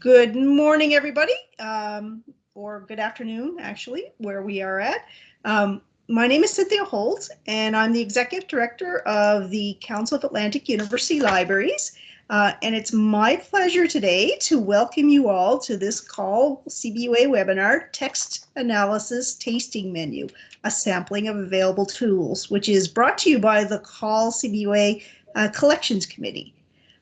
Good morning, everybody, um, or good afternoon, actually, where we are at. Um, my name is Cynthia Holt, and I'm the Executive Director of the Council of Atlantic University Libraries. Uh, and it's my pleasure today to welcome you all to this CAUL CBUA webinar, Text Analysis Tasting Menu, a sampling of available tools, which is brought to you by the CAUL CBUA uh, Collections Committee.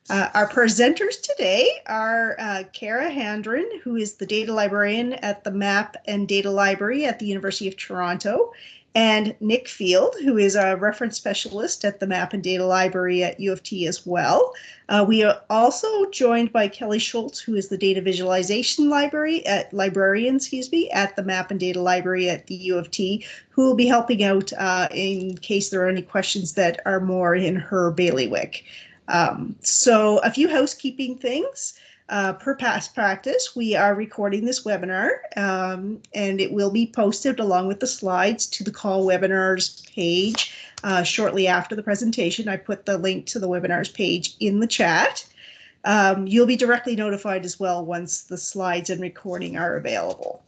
Uh, our presenters today are uh, Kara Handren, who is the data librarian at the MAP and Data Library at the University of Toronto, and Nick Field, who is a reference specialist at the MAP and Data Library at U of T as well. Uh, we are also joined by Kelly Schultz, who is the data visualization library at librarian, excuse me, at the MAP and Data Library at the U of T, who will be helping out uh, in case there are any questions that are more in her bailiwick. Um, so a few housekeeping things. Uh, per past practice, we are recording this webinar um, and it will be posted along with the slides to the CAUL webinars page uh, shortly after the presentation. I put the link to the webinars page in the chat. Um, you'll be directly notified as well once the slides and recording are available.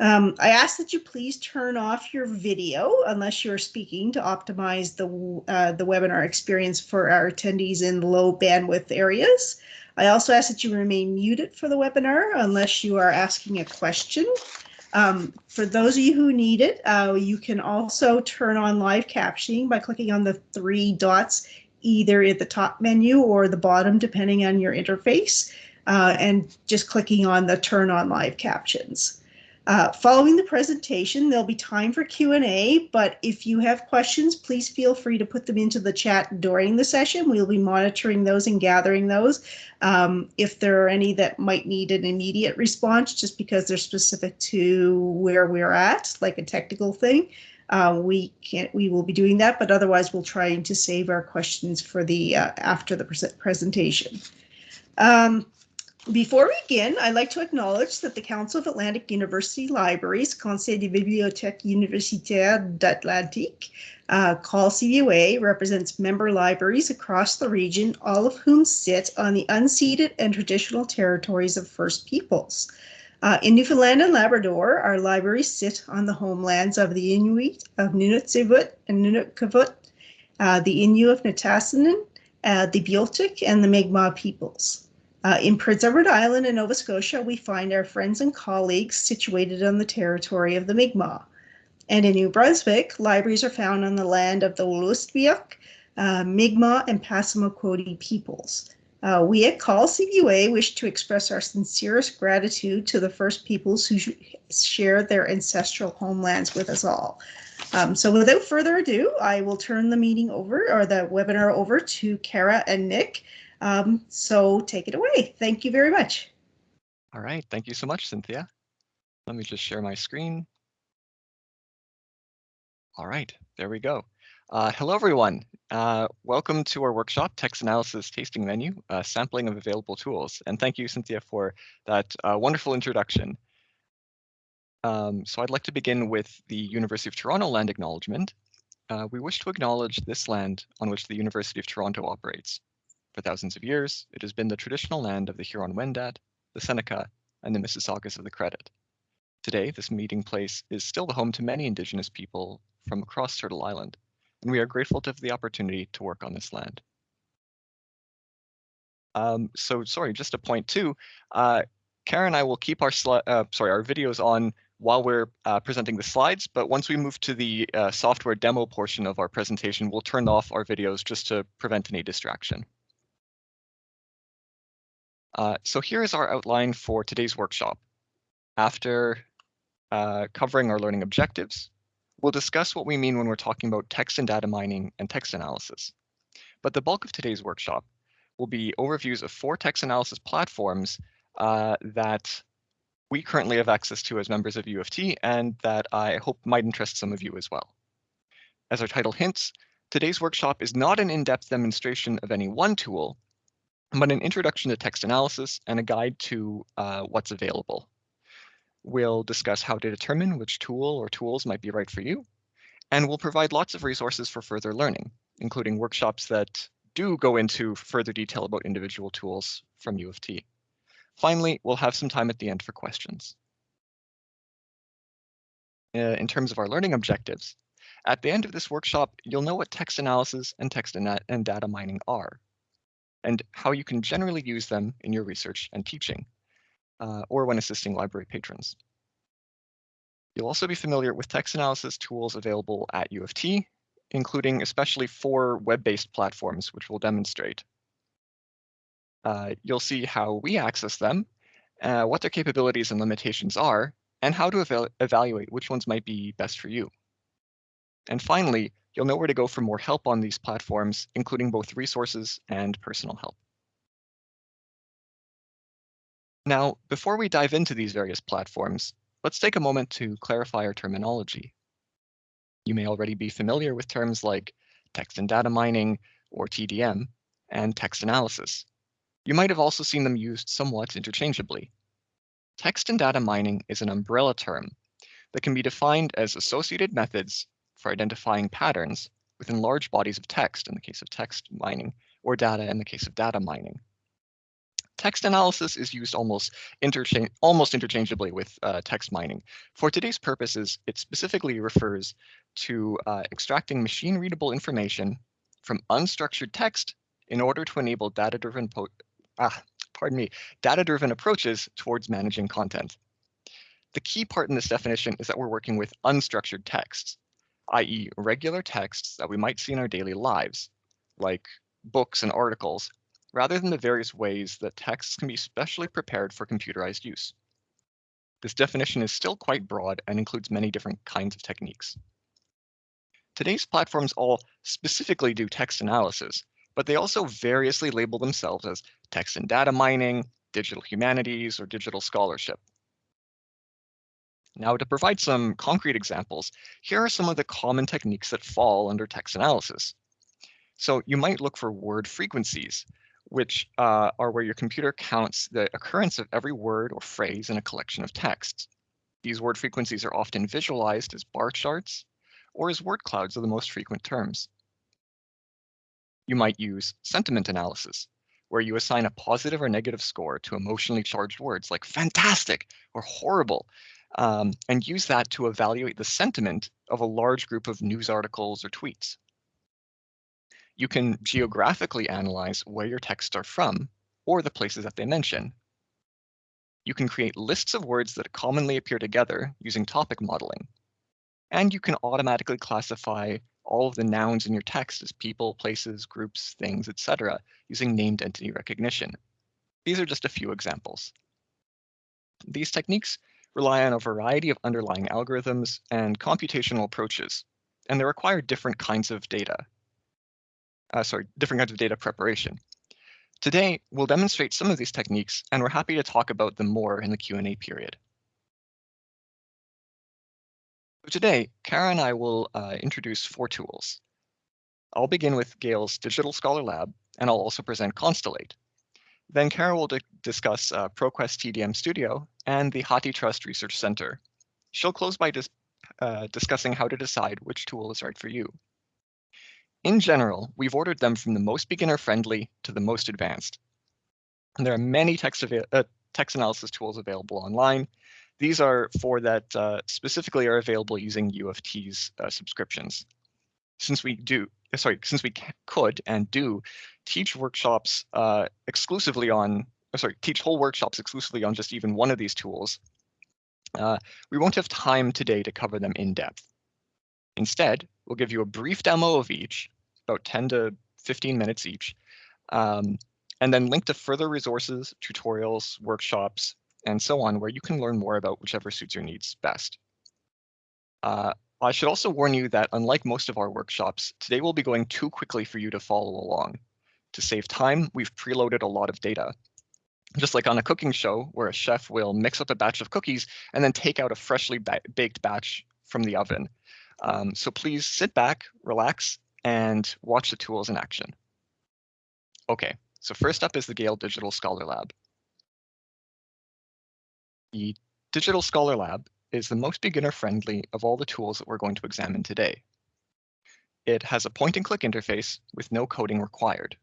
Um, I ask that you please turn off your video unless you're speaking to optimize the, uh, the webinar experience for our attendees in low bandwidth areas. I also ask that you remain muted for the webinar unless you are asking a question. Um, for those of you who need it, uh, you can also turn on live captioning by clicking on the three dots either at the top menu or the bottom, depending on your interface, uh, and just clicking on the turn on live captions. Uh, following the presentation, there'll be time for Q&A, but if you have questions, please feel free to put them into the chat during the session. We'll be monitoring those and gathering those. Um, if there are any that might need an immediate response, just because they're specific to where we're at, like a technical thing, uh, we can't. We will be doing that, but otherwise, we'll try and to save our questions for the uh, after the pre presentation. Um, before we begin, I'd like to acknowledge that the Council of Atlantic University Libraries, Conseil des Bibliothèques Universitaires d'Atlantique, uh, CAUL CBUA, represents member libraries across the region, all of whom sit on the unceded and traditional territories of First Peoples. Uh, in Newfoundland and Labrador, our libraries sit on the homelands of the Inuit of Nunatsiavut and NunatuKavut, uh, the Innu of Nitassinan, uh, the Beothuk, and the Mi'kmaq peoples. Uh, in Prince Edward Island and Nova Scotia, we find our friends and colleagues situated on the territory of the Mi'kmaq. And in New Brunswick, libraries are found on the land of the Wolastoqiyik, uh, Mi'kmaq, and Passamaquoddy peoples. Uh, we at CAUL CBUA wish to express our sincerest gratitude to the first peoples who share their ancestral homelands with us all. Um, so without further ado, I will turn the meeting over or the webinar over to Kara and Nick um, so take it away. Thank you very much. All right. Thank you so much, Cynthia. Let me just share my screen. All right, there we go. Uh, hello, everyone. Uh, welcome to our workshop, Text Analysis Tasting Menu, uh, Sampling of Available Tools. And thank you, Cynthia, for that uh, wonderful introduction. Um, so I'd like to begin with the University of Toronto land acknowledgement. Uh, we wish to acknowledge this land on which the University of Toronto operates. For thousands of years, it has been the traditional land of the Huron-Wendat, the Seneca, and the Mississaugas of the Credit. Today, this meeting place is still the home to many Indigenous people from across Turtle Island, and we are grateful to have the opportunity to work on this land. Um, so, sorry, just a point too. Uh, Karen and I will keep our uh, sorry our videos on while we're uh, presenting the slides, but once we move to the uh, software demo portion of our presentation, we'll turn off our videos just to prevent any distraction. Uh, so here is our outline for today's workshop. After uh, covering our learning objectives, we'll discuss what we mean when we're talking about text and data mining and text analysis. But the bulk of today's workshop will be overviews of four text analysis platforms uh, that we currently have access to as members of U of T and that I hope might interest some of you as well. As our title hints, today's workshop is not an in-depth demonstration of any one tool, but an introduction to text analysis and a guide to uh, what's available. We'll discuss how to determine which tool or tools might be right for you, and we'll provide lots of resources for further learning, including workshops that do go into further detail about individual tools from U of T. Finally, we'll have some time at the end for questions. Uh, in terms of our learning objectives, at the end of this workshop, you'll know what text analysis and text and, and data mining are, and how you can generally use them in your research and teaching, uh, or when assisting library patrons. You'll also be familiar with text analysis tools available at U of T, including especially four web-based platforms, which we'll demonstrate. Uh, you'll see how we access them, uh, what their capabilities and limitations are, and how to eval evaluate which ones might be best for you. And finally, you'll know where to go for more help on these platforms, including both resources and personal help. Now, before we dive into these various platforms, let's take a moment to clarify our terminology. You may already be familiar with terms like text and data mining, or TDM, and text analysis. You might have also seen them used somewhat interchangeably. Text and data mining is an umbrella term that can be defined as associated methods for identifying patterns within large bodies of text in the case of text mining, or data in the case of data mining. Text analysis is used almost, almost interchangeably with uh, text mining. For today's purposes, it specifically refers to uh, extracting machine readable information from unstructured text in order to enable data-driven ah, pardon me, data-driven approaches towards managing content. The key part in this definition is that we're working with unstructured texts, i.e. regular texts that we might see in our daily lives, like books and articles, rather than the various ways that texts can be specially prepared for computerized use. This definition is still quite broad and includes many different kinds of techniques. Today's platforms all specifically do text analysis, but they also variously label themselves as text and data mining, digital humanities, or digital scholarship. Now, to provide some concrete examples, here are some of the common techniques that fall under text analysis. So you might look for word frequencies, which uh, are where your computer counts the occurrence of every word or phrase in a collection of texts. These word frequencies are often visualized as bar charts or as word clouds of the most frequent terms. You might use sentiment analysis, where you assign a positive or negative score to emotionally charged words like fantastic or horrible, um, and use that to evaluate the sentiment of a large group of news articles or tweets. You can geographically analyze where your texts are from or the places that they mention. You can create lists of words that commonly appear together using topic modeling. And you can automatically classify all of the nouns in your text as people, places, groups, things, etc., using named entity recognition. These are just a few examples. These techniques rely on a variety of underlying algorithms and computational approaches, and they require different kinds of data. Uh, sorry, different kinds of data preparation. Today, we'll demonstrate some of these techniques, and we're happy to talk about them more in the Q&A period. So today, Kara and I will uh, introduce four tools. I'll begin with Gale's Digital Scholar Lab, and I'll also present Constellate. Then Kara will discuss uh, ProQuest TDM Studio and the HathiTrust Research Center. She'll close by dis uh, discussing how to decide which tool is right for you. In general, we've ordered them from the most beginner-friendly to the most advanced. And there are many text, uh, text analysis tools available online, these are four that uh, specifically are available using U of T's uh, subscriptions. Since we do, sorry, since we could and do teach workshops uh, exclusively on, uh, sorry, teach whole workshops exclusively on just even one of these tools, uh, we won't have time today to cover them in depth. Instead, we'll give you a brief demo of each, about 10 to 15 minutes each, um, and then link to further resources, tutorials, workshops, and so on, where you can learn more about whichever suits your needs best. Uh, I should also warn you that unlike most of our workshops, today we'll be going too quickly for you to follow along. To save time, we've preloaded a lot of data. Just like on a cooking show where a chef will mix up a batch of cookies and then take out a freshly ba baked batch from the oven. Um, so please sit back, relax, and watch the tools in action. Okay, so first up is the Gale Digital Scholar Lab. The Digital Scholar Lab is the most beginner-friendly of all the tools that we're going to examine today. It has a point-and-click interface with no coding required.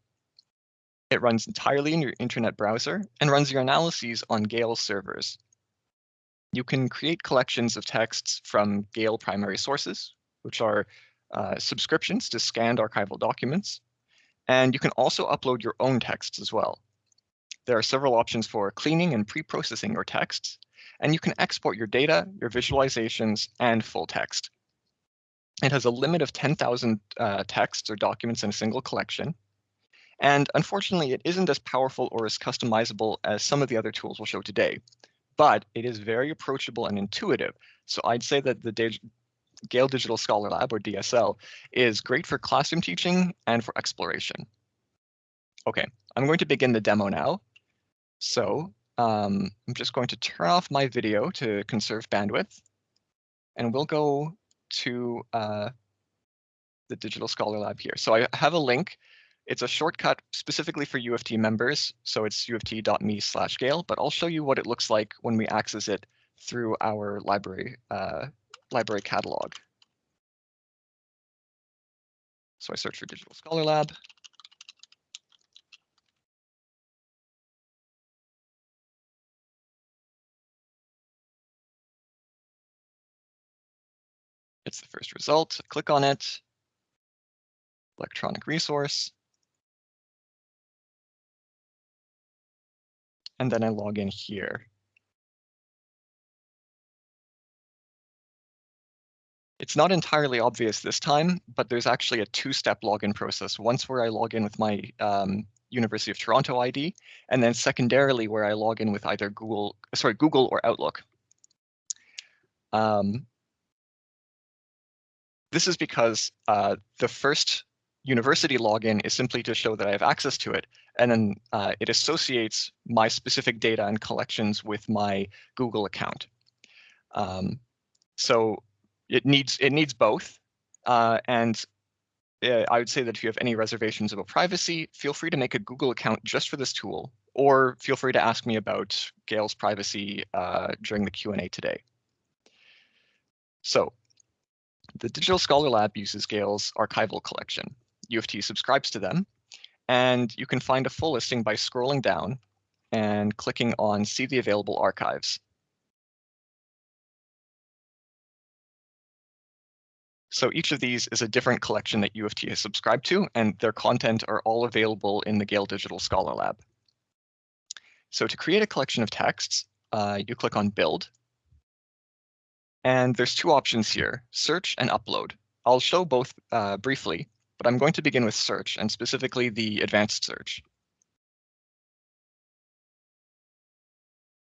It runs entirely in your internet browser and runs your analyses on Gale servers. You can create collections of texts from Gale primary sources, which are uh, subscriptions to scanned archival documents. And you can also upload your own texts as well. There are several options for cleaning and pre-processing your texts, and you can export your data, your visualizations, and full text. It has a limit of 10,000 uh, texts or documents in a single collection, and unfortunately, it isn't as powerful or as customizable as some of the other tools we'll show today, but it is very approachable and intuitive. So I'd say that the Dig Gale Digital Scholar Lab, or DSL, is great for classroom teaching and for exploration. Okay, I'm going to begin the demo now. So um, I'm just going to turn off my video to conserve bandwidth, and we'll go to uh, the Digital Scholar Lab here. So I have a link it's a shortcut specifically for U of T members, so it's uoft.me slash Gale, but I'll show you what it looks like when we access it through our library, uh, library catalog. So I search for Digital Scholar Lab. It's the first result. Click on it. Electronic resource. and then I log in here. It's not entirely obvious this time, but there's actually a two-step login process. Once where I log in with my um, University of Toronto ID, and then secondarily where I log in with either Google, sorry, Google or Outlook. Um, this is because uh, the first university login is simply to show that I have access to it. And then uh, it associates my specific data and collections with my Google account. Um, so it needs it needs both. Uh, and uh, I would say that if you have any reservations about privacy, feel free to make a Google account just for this tool, or feel free to ask me about Gale's privacy uh, during the Q&A today. So the Digital Scholar Lab uses Gale's archival collection. U of T subscribes to them. And you can find a full listing by scrolling down and clicking on See the Available Archives. So each of these is a different collection that U of T has subscribed to, and their content are all available in the Gale Digital Scholar Lab. So to create a collection of texts, uh, you click on Build. And there's two options here, Search and Upload. I'll show both uh, briefly, but I'm going to begin with search and specifically the advanced search.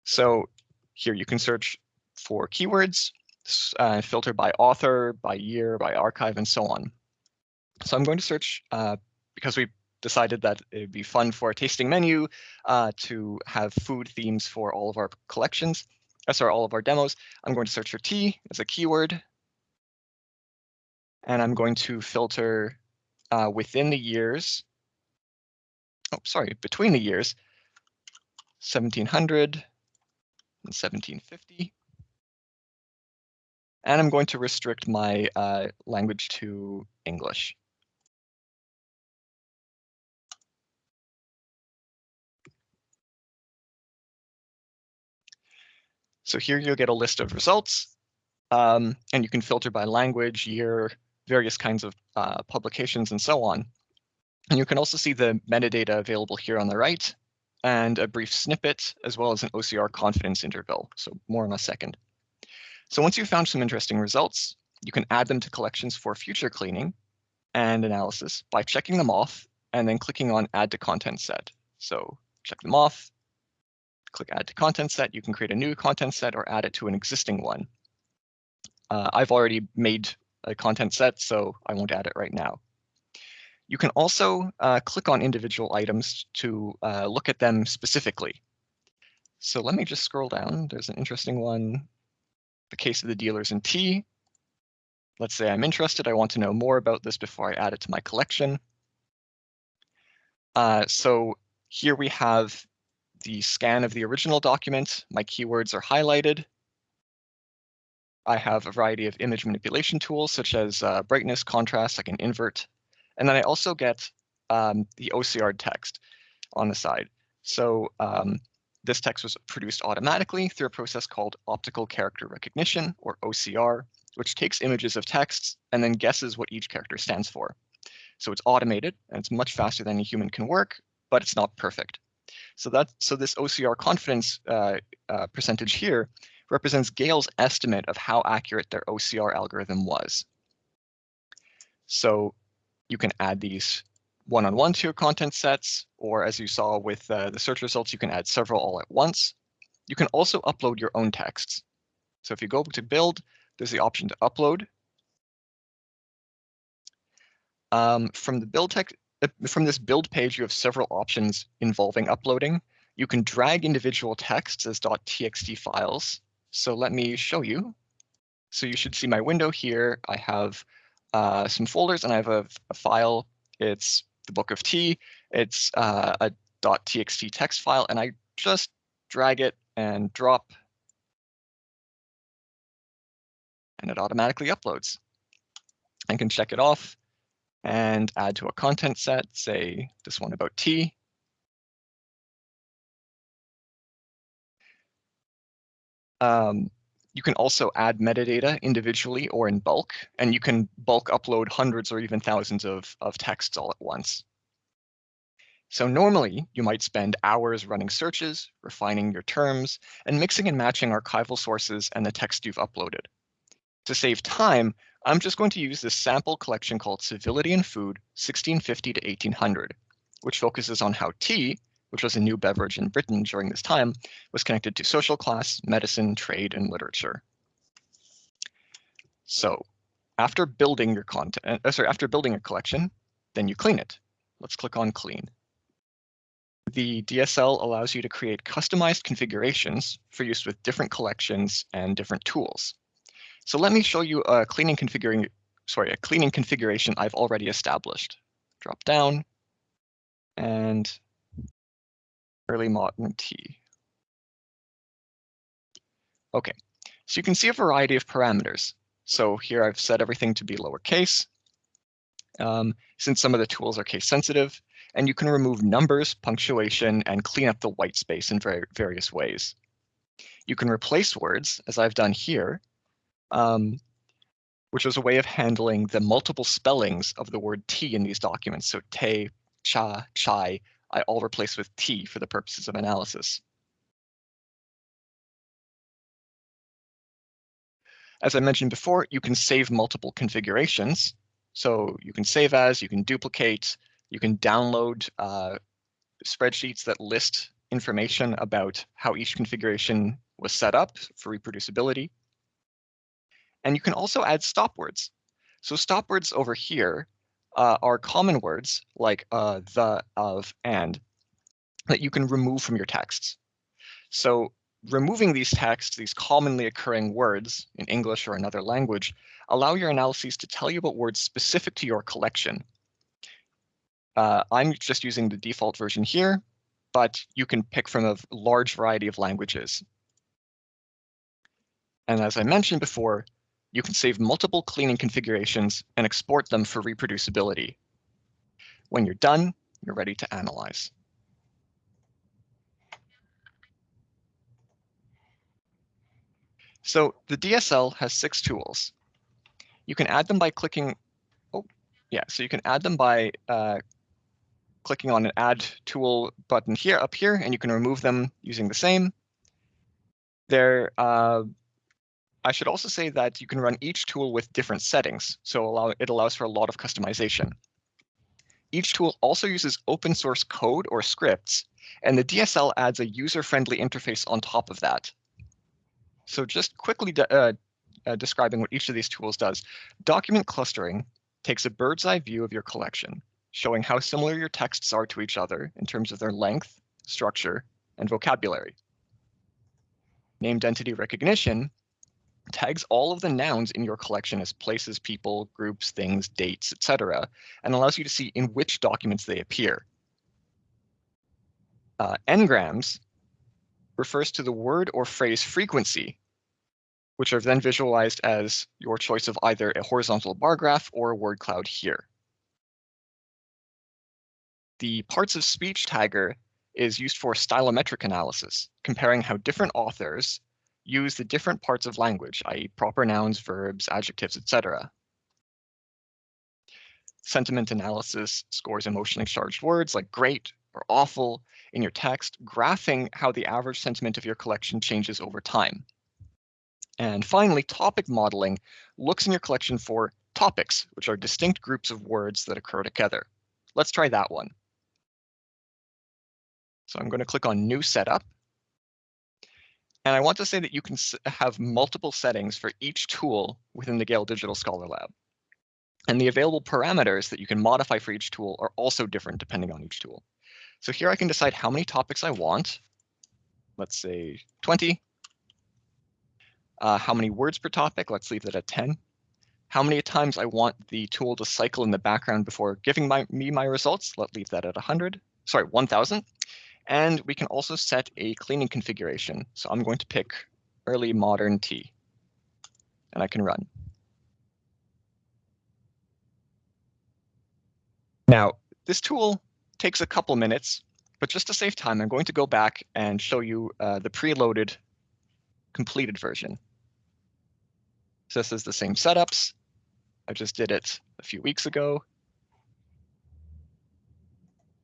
So here you can search for keywords, uh, filter by author, by year, by archive, and so on. So I'm going to search uh, because we decided that it'd be fun for a tasting menu uh, to have food themes for all of our collections, sorry, all of our demos. I'm going to search for tea as a keyword. And I'm going to filter uh, within the years, oh, sorry, between the years 1700 and 1750. And I'm going to restrict my uh, language to English. So here you'll get a list of results, um, and you can filter by language, year, various kinds of uh, publications and so on. And you can also see the metadata available here on the right and a brief snippet as well as an OCR confidence interval. So more in a second. So once you've found some interesting results, you can add them to collections for future cleaning and analysis by checking them off and then clicking on add to content set. So check them off, click add to content set. You can create a new content set or add it to an existing one. Uh, I've already made a content set, so I won't add it right now. You can also uh, click on individual items to uh, look at them specifically. So let me just scroll down. There's an interesting one. The case of the dealers in tea. Let's say I'm interested. I want to know more about this before I add it to my collection. Uh, so here we have the scan of the original document. My keywords are highlighted. I have a variety of image manipulation tools such as uh, brightness, contrast, I can invert. And then I also get um, the OCR text. on the side. So um, this text was produced automatically through a process called optical character recognition, or OCR, which takes images of texts and then guesses what each character stands for. So it's automated and it's much faster than a human can work, but it's not perfect. So that so this OCR confidence uh, uh, percentage here represents Gale's estimate of how accurate their OCR algorithm was. So you can add these one-on-one -on -one to your content sets, or as you saw with uh, the search results, you can add several all at once. You can also upload your own texts. So if you go to build, there's the option to upload. Um, from the build text, from this build page, you have several options involving uploading. You can drag individual texts as .txt files. So let me show you. So you should see my window here. I have uh, some folders and I have a, a file. It's the book of Tea. It's uh, a .txt text file, and I just drag it and drop, and it automatically uploads. I can check it off and add to a content set, say this one about tea. Um, you can also add metadata individually or in bulk, and you can bulk upload hundreds or even thousands of, of texts all at once. So normally you might spend hours running searches, refining your terms, and mixing and matching archival sources and the text you've uploaded. To save time, I'm just going to use this sample collection called Civility and Food 1650 to 1800, which focuses on how tea, which was a new beverage in Britain during this time, was connected to social class, medicine, trade, and literature. So after building your content, uh, sorry, after building a collection, then you clean it. Let's click on clean. The DSL allows you to create customized configurations for use with different collections and different tools. So let me show you a cleaning configuring, sorry, a cleaning configuration I've already established. Drop down and early modern tea. Okay, so you can see a variety of parameters. So here I've set everything to be lowercase, um, since some of the tools are case sensitive, and you can remove numbers, punctuation, and clean up the white space in very various ways. You can replace words, as I've done here, um, which was a way of handling the multiple spellings of the word tea in these documents. So te, cha, chai, I all replace with tea for the purposes of analysis. As I mentioned before, you can save multiple configurations. So you can save as, you can duplicate, you can download uh, spreadsheets that list information about how each configuration was set up for reproducibility. And you can also add stop words. So stop words over here uh, are common words like uh, the, of, and that you can remove from your texts. So removing these texts, these commonly occurring words in English or another language, allow your analyses to tell you about words specific to your collection. Uh, I'm just using the default version here, but you can pick from a large variety of languages. And as I mentioned before, you can save multiple cleaning configurations and export them for reproducibility. When you're done, you're ready to analyze. So the DSL has six tools. You can add them by clicking, oh, yeah, so you can add them by uh, clicking on an add tool button here up here, and you can remove them using the same. They're uh, I should also say that you can run each tool with different settings, so allow, it allows for a lot of customization. Each tool also uses open source code or scripts, and the DSL adds a user-friendly interface on top of that. So just quickly de uh, uh, describing what each of these tools does. Document clustering takes a bird's eye view of your collection, showing how similar your texts are to each other in terms of their length, structure, and vocabulary. Named entity recognition tags all of the nouns in your collection as places, people, groups, things, dates, etc., and allows you to see in which documents they appear. Uh, n-grams refers to the word or phrase frequency, which are then visualized as your choice of either a horizontal bar graph or a word cloud here. The parts of speech tagger is used for stylometric analysis, comparing how different authors use the different parts of language, i.e. proper nouns, verbs, adjectives, etc. Sentiment analysis scores emotionally charged words like great or awful in your text, graphing how the average sentiment of your collection changes over time. And finally, topic modeling looks in your collection for topics, which are distinct groups of words that occur together. Let's try that one. So I'm going to click on New Setup. And I want to say that you can have multiple settings for each tool within the Gale Digital Scholar Lab. And the available parameters that you can modify for each tool are also different depending on each tool. So here I can decide how many topics I want. Let's say 20. Uh, how many words per topic? Let's leave that at 10. How many times I want the tool to cycle in the background before giving my, me my results? Let's leave that at 100. Sorry, 1000. And we can also set a cleaning configuration. So I'm going to pick early modern tea. And I can run. Now, this tool takes a couple minutes, but just to save time, I'm going to go back and show you uh, the preloaded completed version. So this is the same setups. I just did it a few weeks ago.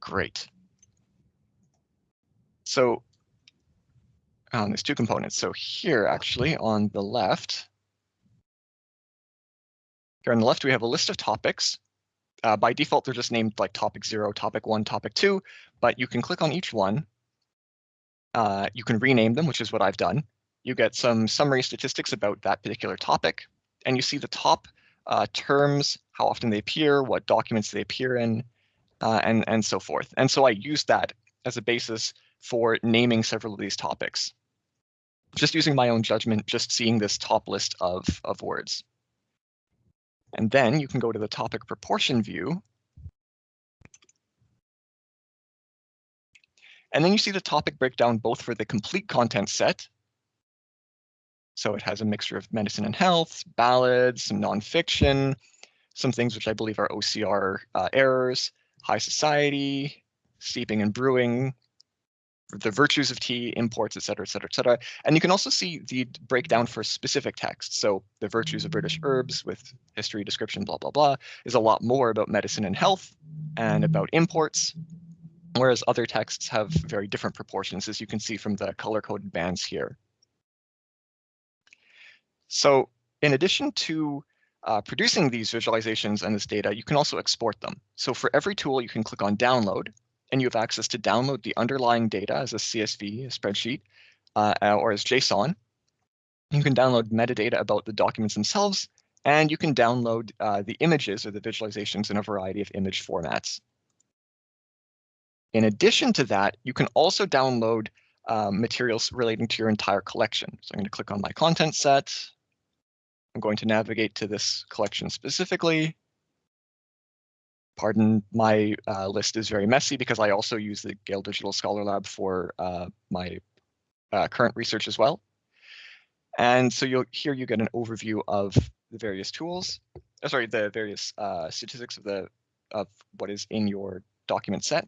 Great. So um, there's two components. So here, actually, on the left, here on the left, we have a list of topics. Uh, by default, they're just named like topic zero, topic one, topic two, but you can click on each one. Uh, you can rename them, which is what I've done. You get some summary statistics about that particular topic, and you see the top uh, terms, how often they appear, what documents they appear in, uh, and, and so forth. And so I use that as a basis for naming several of these topics. Just using my own judgment, just seeing this top list of, of words. And then you can go to the topic proportion view. And then you see the topic breakdown both for the complete content set. So it has a mixture of medicine and health, ballads, some nonfiction, some things which I believe are OCR uh, errors, high society, steeping and brewing, the virtues of tea, imports, et cetera, et cetera, et cetera. And you can also see the breakdown for specific texts. So the virtues of British herbs with history, description, blah, blah, blah, is a lot more about medicine and health and about imports, whereas other texts have very different proportions, as you can see from the color-coded bands here. So in addition to uh, producing these visualizations and this data, you can also export them. So for every tool, you can click on download, and you have access to download the underlying data as a CSV, a spreadsheet, uh, or as JSON. You can download metadata about the documents themselves, and you can download uh, the images or the visualizations in a variety of image formats. In addition to that, you can also download uh, materials relating to your entire collection. So I'm going to click on my content set. I'm going to navigate to this collection specifically. Pardon, my uh, list is very messy because I also use the Gale Digital Scholar Lab for uh, my uh, current research as well. And so you'll here you get an overview of the various tools, oh, sorry, the various uh, statistics of the of what is in your document set.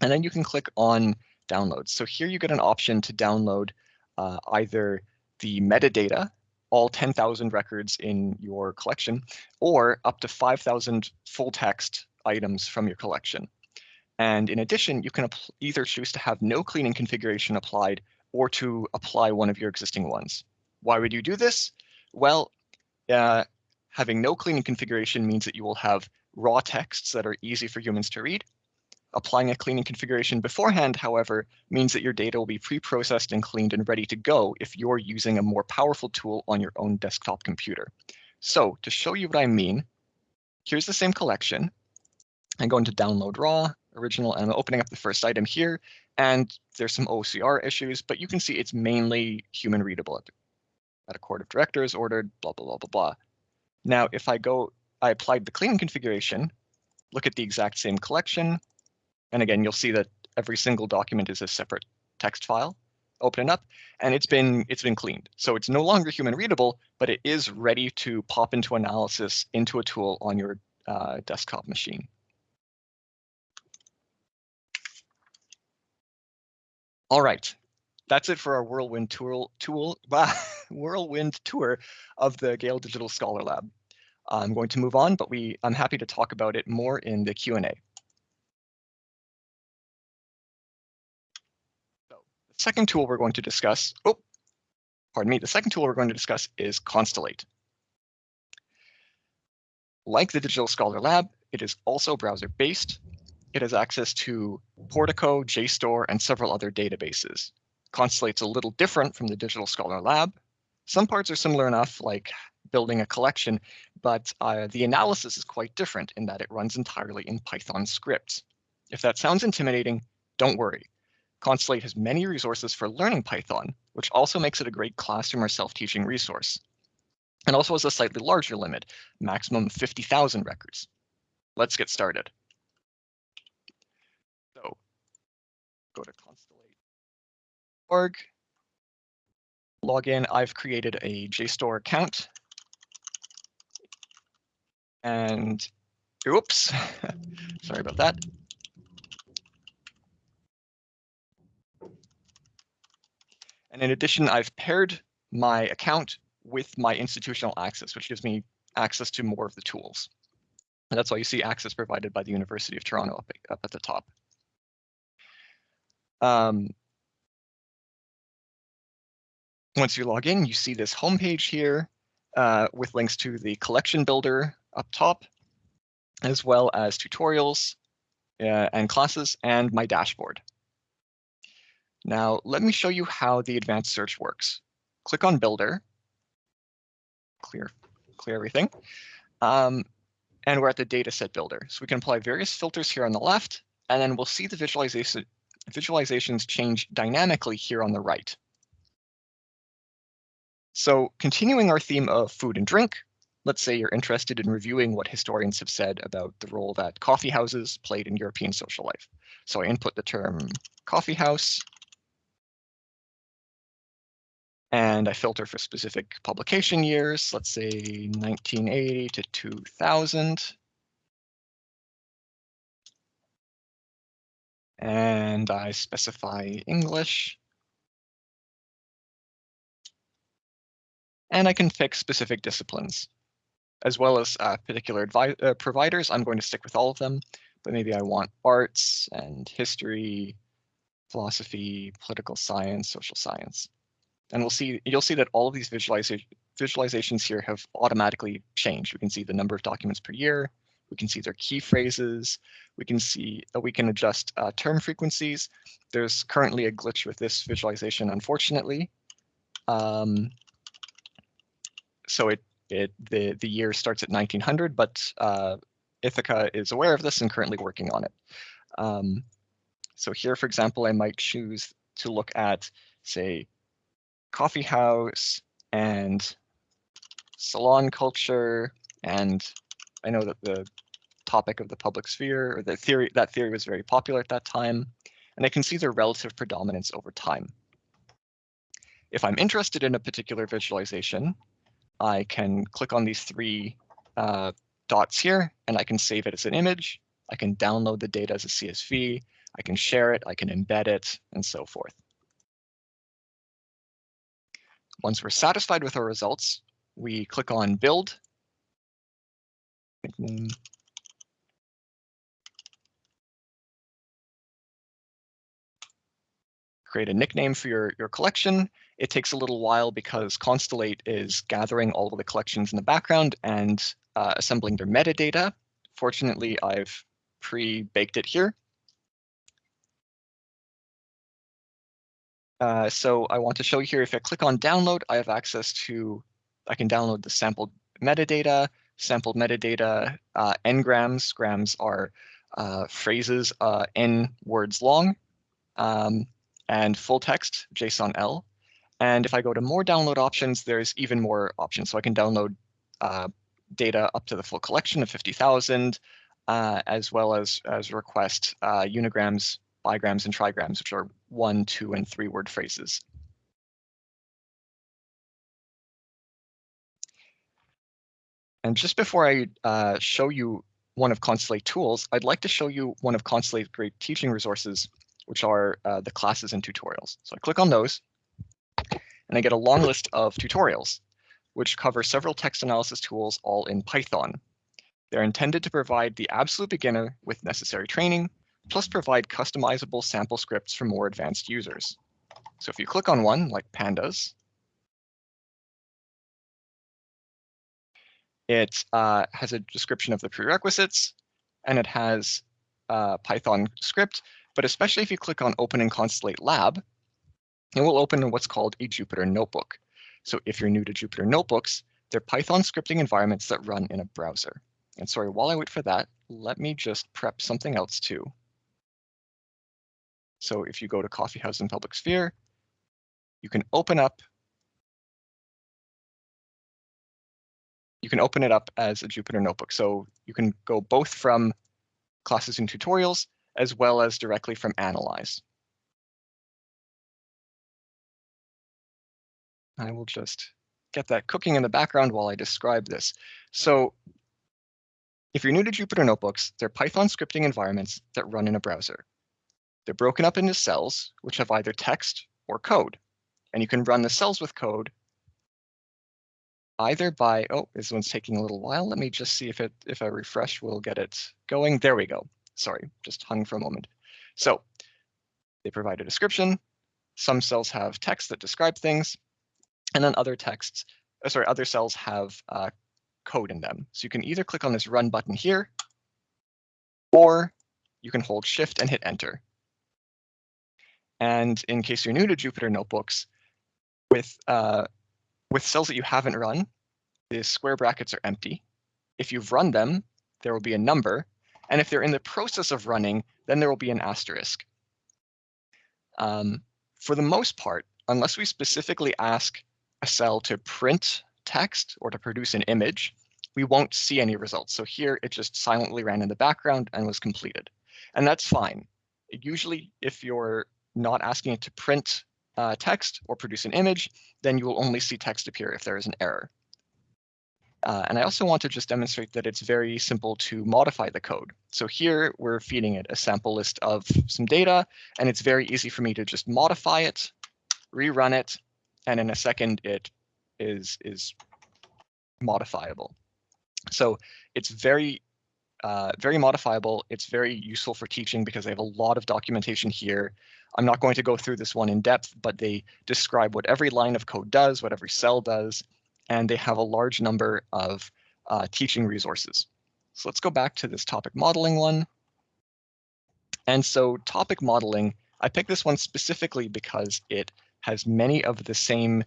And then you can click on downloads. So here you get an option to download uh, either the metadata all 10,000 records in your collection, or up to 5,000 full text items from your collection. And in addition, you can either choose to have no cleaning configuration applied or to apply one of your existing ones. Why would you do this? Well, uh, having no cleaning configuration means that you will have raw texts that are easy for humans to read, Applying a cleaning configuration beforehand, however, means that your data will be pre-processed and cleaned and ready to go if you're using a more powerful tool on your own desktop computer. So to show you what I mean, here's the same collection. I'm going to download raw, original, and I'm opening up the first item here. And there's some OCR issues, but you can see it's mainly human readable at, a court of directors ordered, blah, blah, blah, blah, blah. Now, if I go, I applied the cleaning configuration, look at the exact same collection, and again, you'll see that every single document is a separate text file. Open it up, and it's been it's been cleaned. So it's no longer human readable, but it is ready to pop into analysis into a tool on your uh, desktop machine. All right, that's it for our whirlwind tool whirlwind tour of the Gale Digital Scholar Lab. I'm going to move on, but we I'm happy to talk about it more in the Q&A. Second tool we're going to discuss, oh, pardon me, the second tool we're going to discuss is Constellate. Like the Digital Scholar Lab, it is also browser-based. It has access to Portico, JSTOR, and several other databases. Constellate's a little different from the Digital Scholar Lab. Some parts are similar enough, like building a collection, but uh, the analysis is quite different in that it runs entirely in Python scripts. If that sounds intimidating, don't worry. Constellate has many resources for learning Python, which also makes it a great classroom or self-teaching resource. And also has a slightly larger limit, maximum 50,000 records. Let's get started. So go to constellate.org, log in. I've created a JSTOR account and oops, sorry about that. And in addition, I've paired my account with my institutional access, which gives me access to more of the tools. And that's why you see access provided by the University of Toronto up, up at the top. Um, once you log in, you see this homepage here uh, with links to the collection builder up top, as well as tutorials uh, and classes and my dashboard. Now, let me show you how the advanced search works. Click on Builder, clear, clear everything. Um, and we're at the dataset builder. So we can apply various filters here on the left, and then we'll see the visualization visualizations change dynamically here on the right. So continuing our theme of food and drink, let's say you're interested in reviewing what historians have said about the role that coffee houses played in European social life. So I input the term coffee house, and I filter for specific publication years, let's say 1980 to 2000. And I specify English. And I can fix specific disciplines, as well as uh, particular uh, providers. I'm going to stick with all of them, but maybe I want arts and history, philosophy, political science, social science. And we'll see, you'll see that all of these visualiza visualizations here have automatically changed. We can see the number of documents per year. We can see their key phrases. We can see we can adjust uh, term frequencies. There's currently a glitch with this visualization, unfortunately. Um, so it it the the year starts at 1900, but uh, Ithaka is aware of this and currently working on it. Um, so here, for example, I might choose to look at, say, coffee house and salon culture. And I know that the topic of the public sphere or the theory that theory was very popular at that time. And I can see their relative predominance over time. If I'm interested in a particular visualization, I can click on these three uh, dots here and I can save it as an image. I can download the data as a CSV. I can share it. I can embed it and so forth. Once we're satisfied with our results, we click on build. Create a nickname for your, your collection. It takes a little while because Constellate is gathering all of the collections in the background and uh, assembling their metadata. Fortunately, I've pre-baked it here. Uh, so I want to show you here, if I click on download, I have access to, I can download the sampled metadata, sampled metadata, uh, n-grams. Grams are uh, phrases uh, n words long, um, and full text, JSON-L. And if I go to more download options, there's even more options. So I can download uh, data up to the full collection of 50,000, uh, as well as, as request unigrams bigrams and trigrams, which are one, two, and three word phrases. And just before I uh, show you one of Constellate tools, I'd like to show you one of Constellate's great teaching resources, which are uh, the classes and tutorials. So I click on those, and I get a long list of tutorials, which cover several text analysis tools all in Python. They're intended to provide the absolute beginner with necessary training, plus provide customizable sample scripts for more advanced users. So if you click on one, like pandas, it uh, has a description of the prerequisites, and it has uh, Python script, but especially if you click on Open in Constellate Lab, it will open in what's called a Jupyter Notebook. So if you're new to Jupyter Notebooks, they're Python scripting environments that run in a browser. And sorry, while I wait for that, let me just prep something else too. So if you go to Coffeehouse and Public Sphere, you can open up you can open it up as a Jupyter notebook. So you can go both from classes and tutorials as well as directly from Analyze. I will just get that cooking in the background while I describe this. So if you're new to Jupyter Notebooks, they're Python scripting environments that run in a browser. They're broken up into cells, which have either text or code. And you can run the cells with code either by, oh, this one's taking a little while. Let me just see if it if I refresh, we'll get it going. There we go. Sorry, just hung for a moment. So they provide a description. Some cells have text that describe things, and then other texts, uh, sorry, other cells have uh, code in them. So you can either click on this run button here, or you can hold shift and hit enter. And in case you're new to Jupyter Notebooks, with uh, with cells that you haven't run, the square brackets are empty. If you've run them, there will be a number. And if they're in the process of running, then there will be an asterisk. Um, for the most part, unless we specifically ask a cell to print text or to produce an image, we won't see any results. So here it just silently ran in the background and was completed. And that's fine. Usually, if you're not asking it to print uh, text or produce an image, then you will only see text appear if there is an error. Uh, and I also want to just demonstrate that it's very simple to modify the code. So here we're feeding it a sample list of some data, and it's very easy for me to just modify it, rerun it, and in a second it is, is modifiable. So it's very uh, very modifiable. It's very useful for teaching because they have a lot of documentation here. I'm not going to go through this one in depth, but they describe what every line of code does, what every cell does, and they have a large number of uh, teaching resources. So let's go back to this topic modeling one. And so topic modeling, I picked this one specifically because it has many of the same,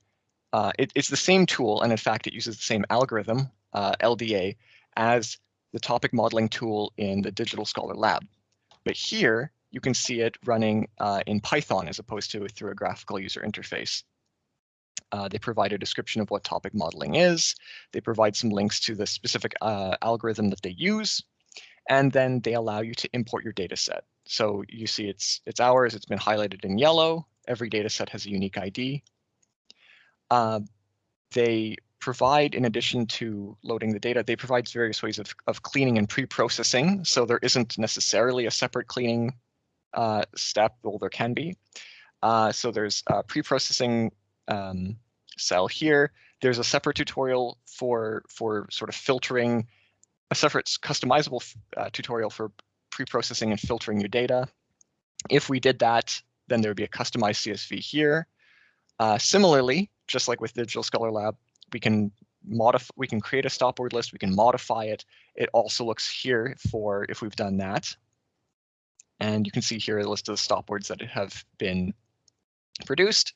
uh, it, it's the same tool, and in fact, it uses the same algorithm, uh, LDA, as the topic modeling tool in the Digital Scholar Lab. But here, you can see it running uh, in Python as opposed to through a graphical user interface. Uh, they provide a description of what topic modeling is. They provide some links to the specific uh, algorithm that they use. And then they allow you to import your data set. So you see it's, it's ours, it's been highlighted in yellow. Every data set has a unique ID. Uh, they provide, in addition to loading the data, they provide various ways of, of cleaning and pre-processing. So there isn't necessarily a separate cleaning uh, step, well, there can be. Uh, so there's a pre-processing um, cell here. There's a separate tutorial for, for sort of filtering, a separate customizable uh, tutorial for pre-processing and filtering your data. If we did that, then there would be a customized CSV here. Uh, similarly, just like with Digital Scholar Lab, we can modify, we can create a stop word list, we can modify it. It also looks here for if we've done that. And you can see here a list of the stop words that have been produced.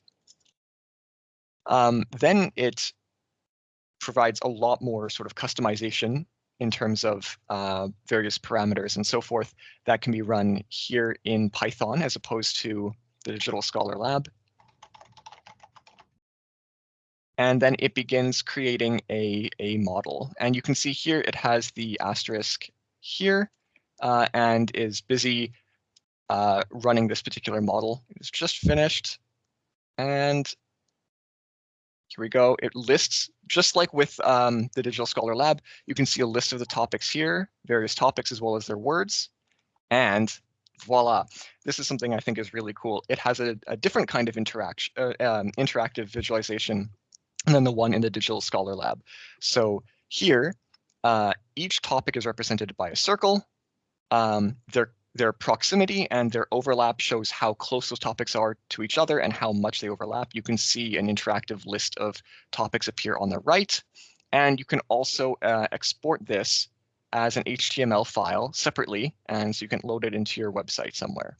Um, then it provides a lot more sort of customization in terms of uh, various parameters and so forth that can be run here in Python as opposed to the Digital Scholar Lab and then it begins creating a, a model. And you can see here it has the asterisk here uh, and is busy uh, running this particular model. It's just finished. And here we go. It lists, just like with um, the Digital Scholar Lab, you can see a list of the topics here, various topics as well as their words. And voila, this is something I think is really cool. It has a, a different kind of interaction, uh, um, interactive visualization than the one in the Digital Scholar Lab. So here, uh, each topic is represented by a circle. Um, their, their proximity and their overlap shows how close those topics are to each other and how much they overlap. You can see an interactive list of topics appear on the right. And you can also uh, export this as an HTML file separately, and so you can load it into your website somewhere.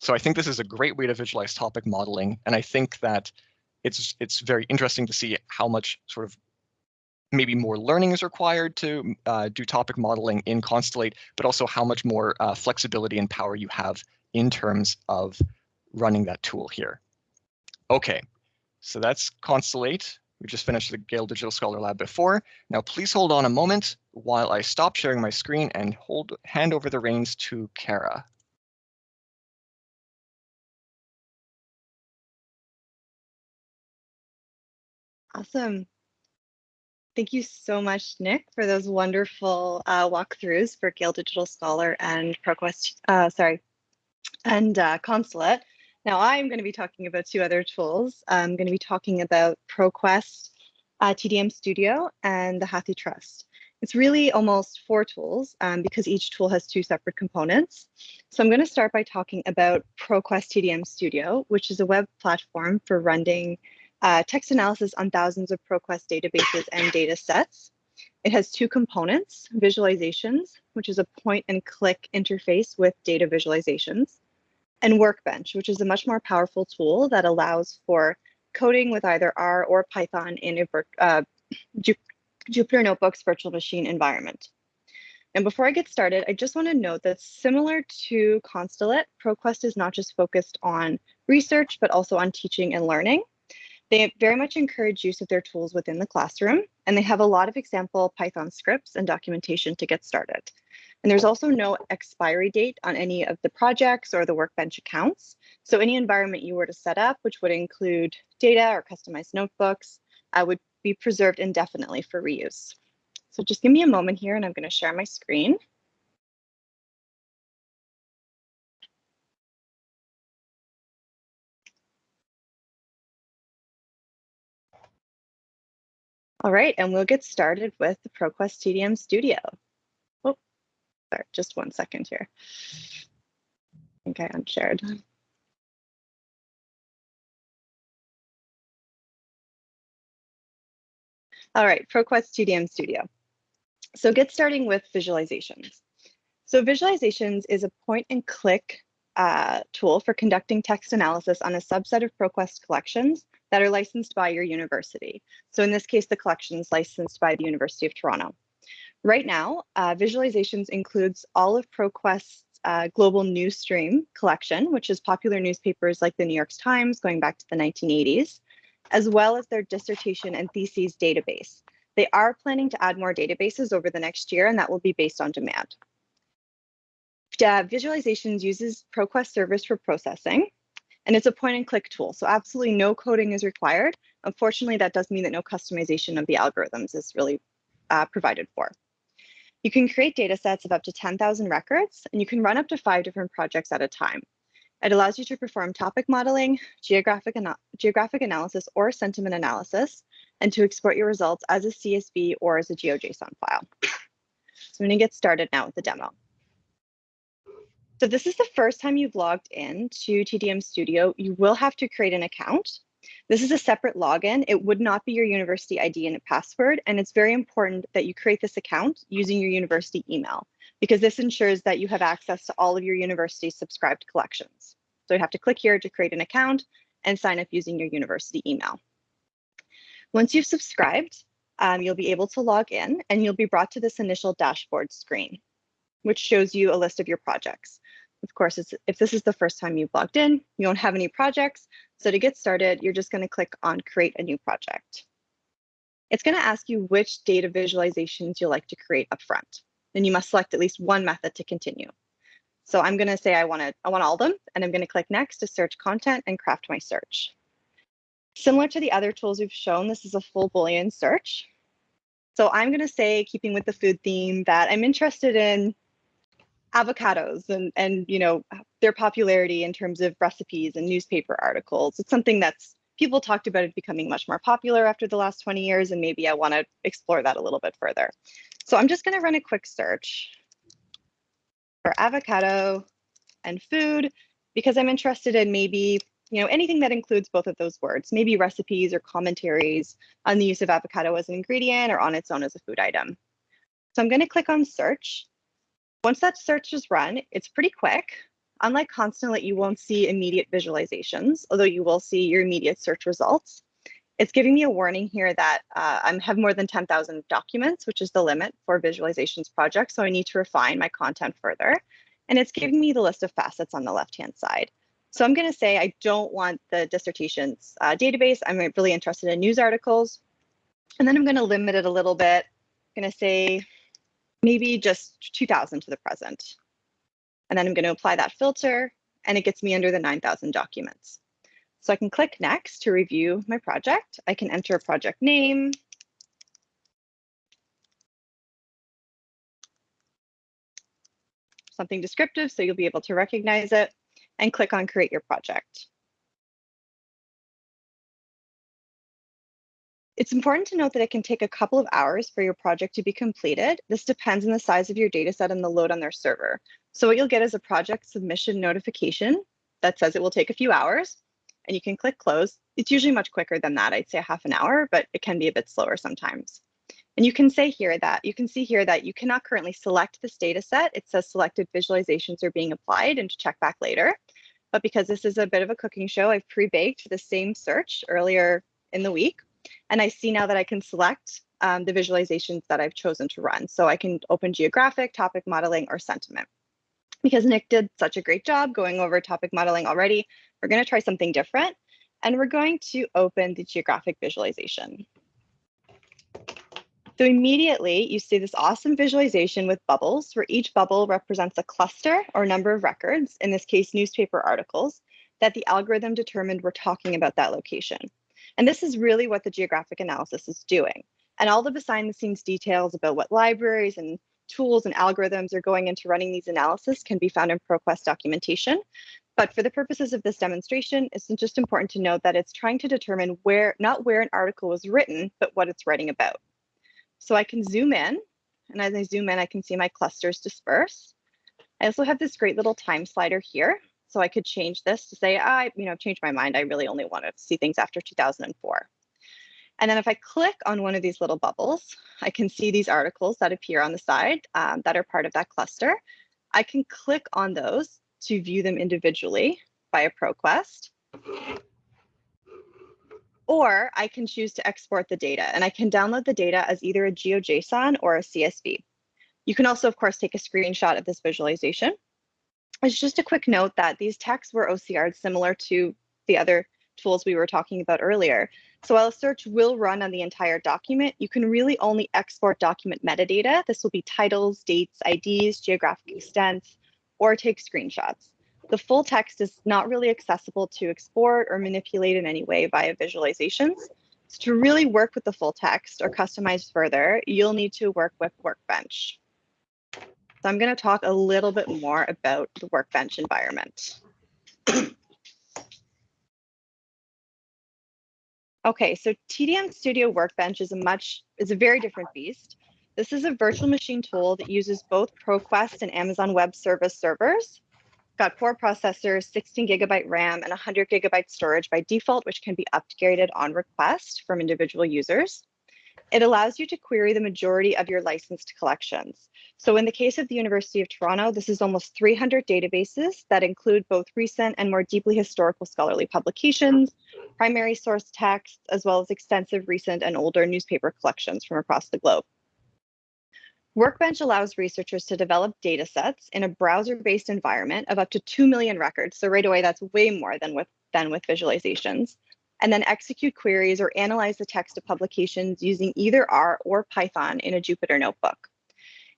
So I think this is a great way to visualize topic modeling, and I think that it's it's very interesting to see how much sort of maybe more learning is required to uh, do topic modeling in Constellate, but also how much more uh, flexibility and power you have in terms of running that tool here. Okay, so that's Constellate. We just finished the Gale Digital Scholar Lab before. Now please hold on a moment while I stop sharing my screen and hold hand over the reins to Kara. Awesome. Thank you so much, Nick, for those wonderful uh, walkthroughs for Gale Digital Scholar and ProQuest, uh, sorry, and uh, Constellate. Now I'm going to be talking about two other tools. I'm going to be talking about ProQuest, uh, TDM Studio, and the HathiTrust. It's really almost four tools um, because each tool has two separate components. So I'm going to start by talking about ProQuest TDM Studio, which is a web platform for running uh, text analysis on thousands of ProQuest databases and data sets. It has two components, visualizations, which is a point and click interface with data visualizations, and Workbench, which is a much more powerful tool that allows for coding with either R or Python in a uh, Jupyter Notebook's virtual machine environment. And before I get started, I just want to note that similar to Constellate, ProQuest is not just focused on research, but also on teaching and learning. They very much encourage use of their tools within the classroom, and they have a lot of example Python scripts and documentation to get started. And there's also no expiry date on any of the projects or the Workbench accounts. So any environment you were to set up, which would include data or customized notebooks, uh, would be preserved indefinitely for reuse. So just give me a moment here and I'm going to share my screen. All right, and we'll get started with the ProQuest TDM Studio. Oh, sorry, just one second here. I think I unshared. All right, ProQuest TDM Studio. So get starting with visualizations. So visualizations is a point and click uh, tool for conducting text analysis on a subset of ProQuest collections that are licensed by your university. So in this case, the collection is licensed by the University of Toronto. Right now, uh, visualizations includes all of ProQuest's uh, global news stream collection, which is popular newspapers like the New York Times going back to the 1980s, as well as their dissertation and theses database. They are planning to add more databases over the next year, and that will be based on demand. Uh, visualizations uses ProQuest service for processing, and it's a point and click tool, so absolutely no coding is required. Unfortunately, that does mean that no customization of the algorithms is really uh, provided for. You can create data sets of up to 10,000 records, and you can run up to five different projects at a time. It allows you to perform topic modeling, geographic, geographic analysis, or sentiment analysis, and to export your results as a CSV or as a GeoJSON file. So I'm going to get started now with the demo. So this is the first time you've logged in to TDM Studio, you will have to create an account. This is a separate login. It would not be your university ID and password. And it's very important that you create this account using your university email because this ensures that you have access to all of your university subscribed collections. So you have to click here to create an account and sign up using your university email. Once you've subscribed, um, you'll be able to log in and you'll be brought to this initial dashboard screen, which shows you a list of your projects. Of course, if this is the first time you've logged in, you don't have any projects. So to get started, you're just going to click on create a new project. It's going to ask you which data visualizations you'd like to create up front. Then you must select at least one method to continue. So I'm going to say I want to I want all of them, and I'm going to click next to search content and craft my search. Similar to the other tools we've shown, this is a full Boolean search. So I'm going to say, keeping with the food theme, that I'm interested in avocados and and you know their popularity in terms of recipes and newspaper articles. It's something that's people talked about it becoming much more popular after the last 20 years, and maybe I want to explore that a little bit further. So I'm just going to run a quick search for avocado and food because I'm interested in maybe you know anything that includes both of those words, maybe recipes or commentaries on the use of avocado as an ingredient or on its own as a food item. So I'm going to click on search. Once that search is run, it's pretty quick. Unlike Constellate, you won't see immediate visualizations, although you will see your immediate search results. It's giving me a warning here that uh, I have more than 10,000 documents, which is the limit for visualizations projects. So I need to refine my content further. And it's giving me the list of facets on the left-hand side. So I'm going to say I don't want the dissertations uh, database. I'm really interested in news articles. And then I'm going to limit it a little bit. I'm going to say maybe just 2000 to the present. And then I'm going to apply that filter and it gets me under the 9,000 documents. So I can click next to review my project. I can enter a project name. Something descriptive so you'll be able to recognize it and click on create your project. It's important to note that it can take a couple of hours for your project to be completed. This depends on the size of your data set and the load on their server. So what you'll get is a project submission notification that says it will take a few hours and you can click close. It's usually much quicker than that. I'd say half an hour, but it can be a bit slower sometimes. And you can say here that you can see here that you cannot currently select this data set. It says selected visualizations are being applied and to check back later. But because this is a bit of a cooking show, I've pre-baked the same search earlier in the week. And I see now that I can select um, the visualizations that I've chosen to run. So I can open geographic, topic modeling, or sentiment. Because Nick did such a great job going over topic modeling already, we're going to try something different. And we're going to open the geographic visualization. So immediately you see this awesome visualization with bubbles where each bubble represents a cluster or number of records, in this case, newspaper articles, that the algorithm determined were talking about that location. And this is really what the geographic analysis is doing. And all the behind the scenes details about what libraries and tools and algorithms are going into running these analysis can be found in ProQuest documentation. But for the purposes of this demonstration, it's just important to note that it's trying to determine where, not where an article was written, but what it's writing about. So I can zoom in, and as I zoom in, I can see my clusters disperse. I also have this great little time slider here. So I could change this to say, I, you know, changed my mind. I really only want to see things after 2004. And then if I click on one of these little bubbles, I can see these articles that appear on the side um, that are part of that cluster. I can click on those to view them individually via ProQuest. Or I can choose to export the data and I can download the data as either a GeoJSON or a CSV. You can also, of course, take a screenshot of this visualization it's just a quick note that these texts were OCR'd similar to the other tools we were talking about earlier. So while a search will run on the entire document, you can really only export document metadata. This will be titles, dates, IDs, geographic extents, or take screenshots. The full text is not really accessible to export or manipulate in any way via visualizations. So to really work with the full text or customize further, you'll need to work with Workbench. So I'm going to talk a little bit more about the workbench environment. okay, so TDM Studio Workbench is a much is a very different beast. This is a virtual machine tool that uses both ProQuest and Amazon Web Service servers. Got four processors, 16 gigabyte RAM, and 100 gigabyte storage by default, which can be upgraded on request from individual users. It allows you to query the majority of your licensed collections. So in the case of the University of Toronto, this is almost 300 databases that include both recent and more deeply historical scholarly publications, primary source texts, as well as extensive recent and older newspaper collections from across the globe. Workbench allows researchers to develop data sets in a browser-based environment of up to 2 million records. So right away, that's way more than with, than with visualizations and then execute queries or analyze the text of publications using either R or Python in a Jupyter notebook.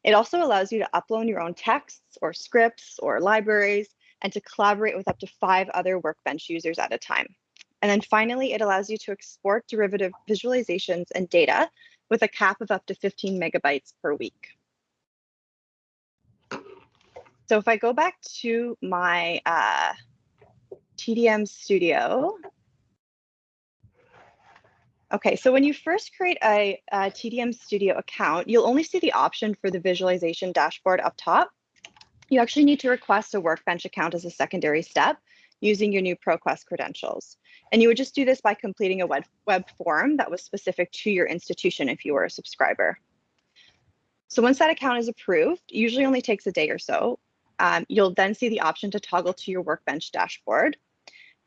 It also allows you to upload your own texts or scripts or libraries and to collaborate with up to five other Workbench users at a time. And then finally, it allows you to export derivative visualizations and data with a cap of up to 15 megabytes per week. So if I go back to my uh, TDM Studio, Okay, so when you first create a, a, TDM Studio account, you'll only see the option for the visualization dashboard up top. You actually need to request a Workbench account as a secondary step using your new ProQuest credentials. And you would just do this by completing a web, web form that was specific to your institution if you were a subscriber. So once that account is approved, usually only takes a day or so, um, you'll then see the option to toggle to your Workbench dashboard.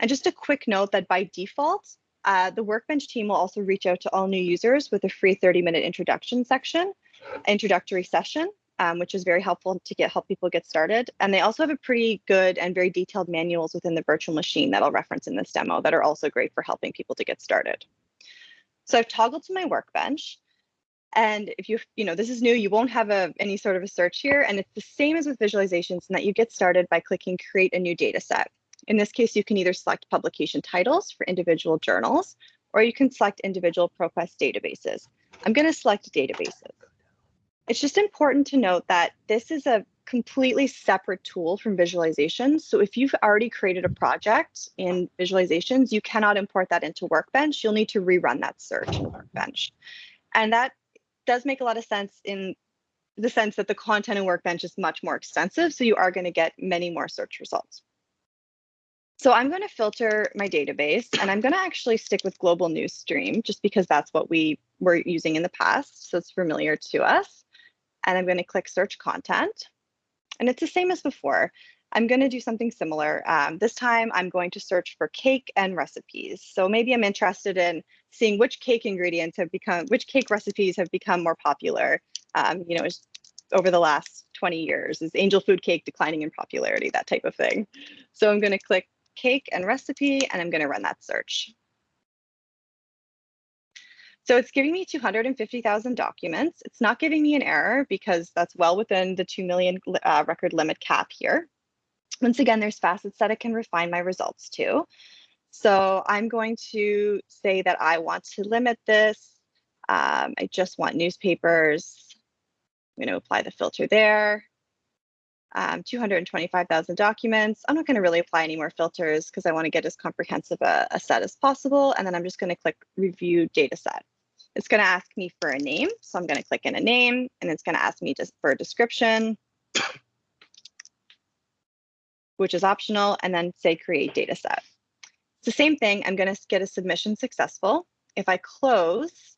And just a quick note that by default, uh, the Workbench team will also reach out to all new users with a free 30 minute introduction section, introductory session, um, which is very helpful to get help people get started. And they also have a pretty good and very detailed manuals within the virtual machine that I'll reference in this demo that are also great for helping people to get started. So I've toggled to my Workbench. And if you, you know, this is new, you won't have a, any sort of a search here. And it's the same as with visualizations in that you get started by clicking create a new data set. In this case, you can either select publication titles for individual journals, or you can select individual ProQuest databases. I'm going to select databases. It's just important to note that this is a completely separate tool from visualizations. So if you've already created a project in visualizations, you cannot import that into Workbench. You'll need to rerun that search in Workbench. And that does make a lot of sense in the sense that the content in Workbench is much more extensive. So you are going to get many more search results. So I'm going to filter my database and I'm going to actually stick with global news stream just because that's what we were using in the past. So it's familiar to us. And I'm going to click search content. And it's the same as before. I'm going to do something similar. Um, this time I'm going to search for cake and recipes. So maybe I'm interested in seeing which cake ingredients have become, which cake recipes have become more popular, um, you know, over the last 20 years. Is angel food cake declining in popularity, that type of thing. So I'm going to click cake and recipe, and I'm going to run that search. So it's giving me 250,000 documents. It's not giving me an error because that's well within the 2 million uh, record limit cap here. Once again, there's facets that I can refine my results to. So I'm going to say that I want to limit this. Um, I just want newspapers. I'm going to apply the filter there um, 225,000 documents. I'm not going to really apply any more filters because I want to get as comprehensive a, a, set as possible. And then I'm just going to click review data set. It's going to ask me for a name. So I'm going to click in a name and it's going to ask me just for a description, which is optional, and then say create data set. It's the same thing. I'm going to get a submission successful. If I close,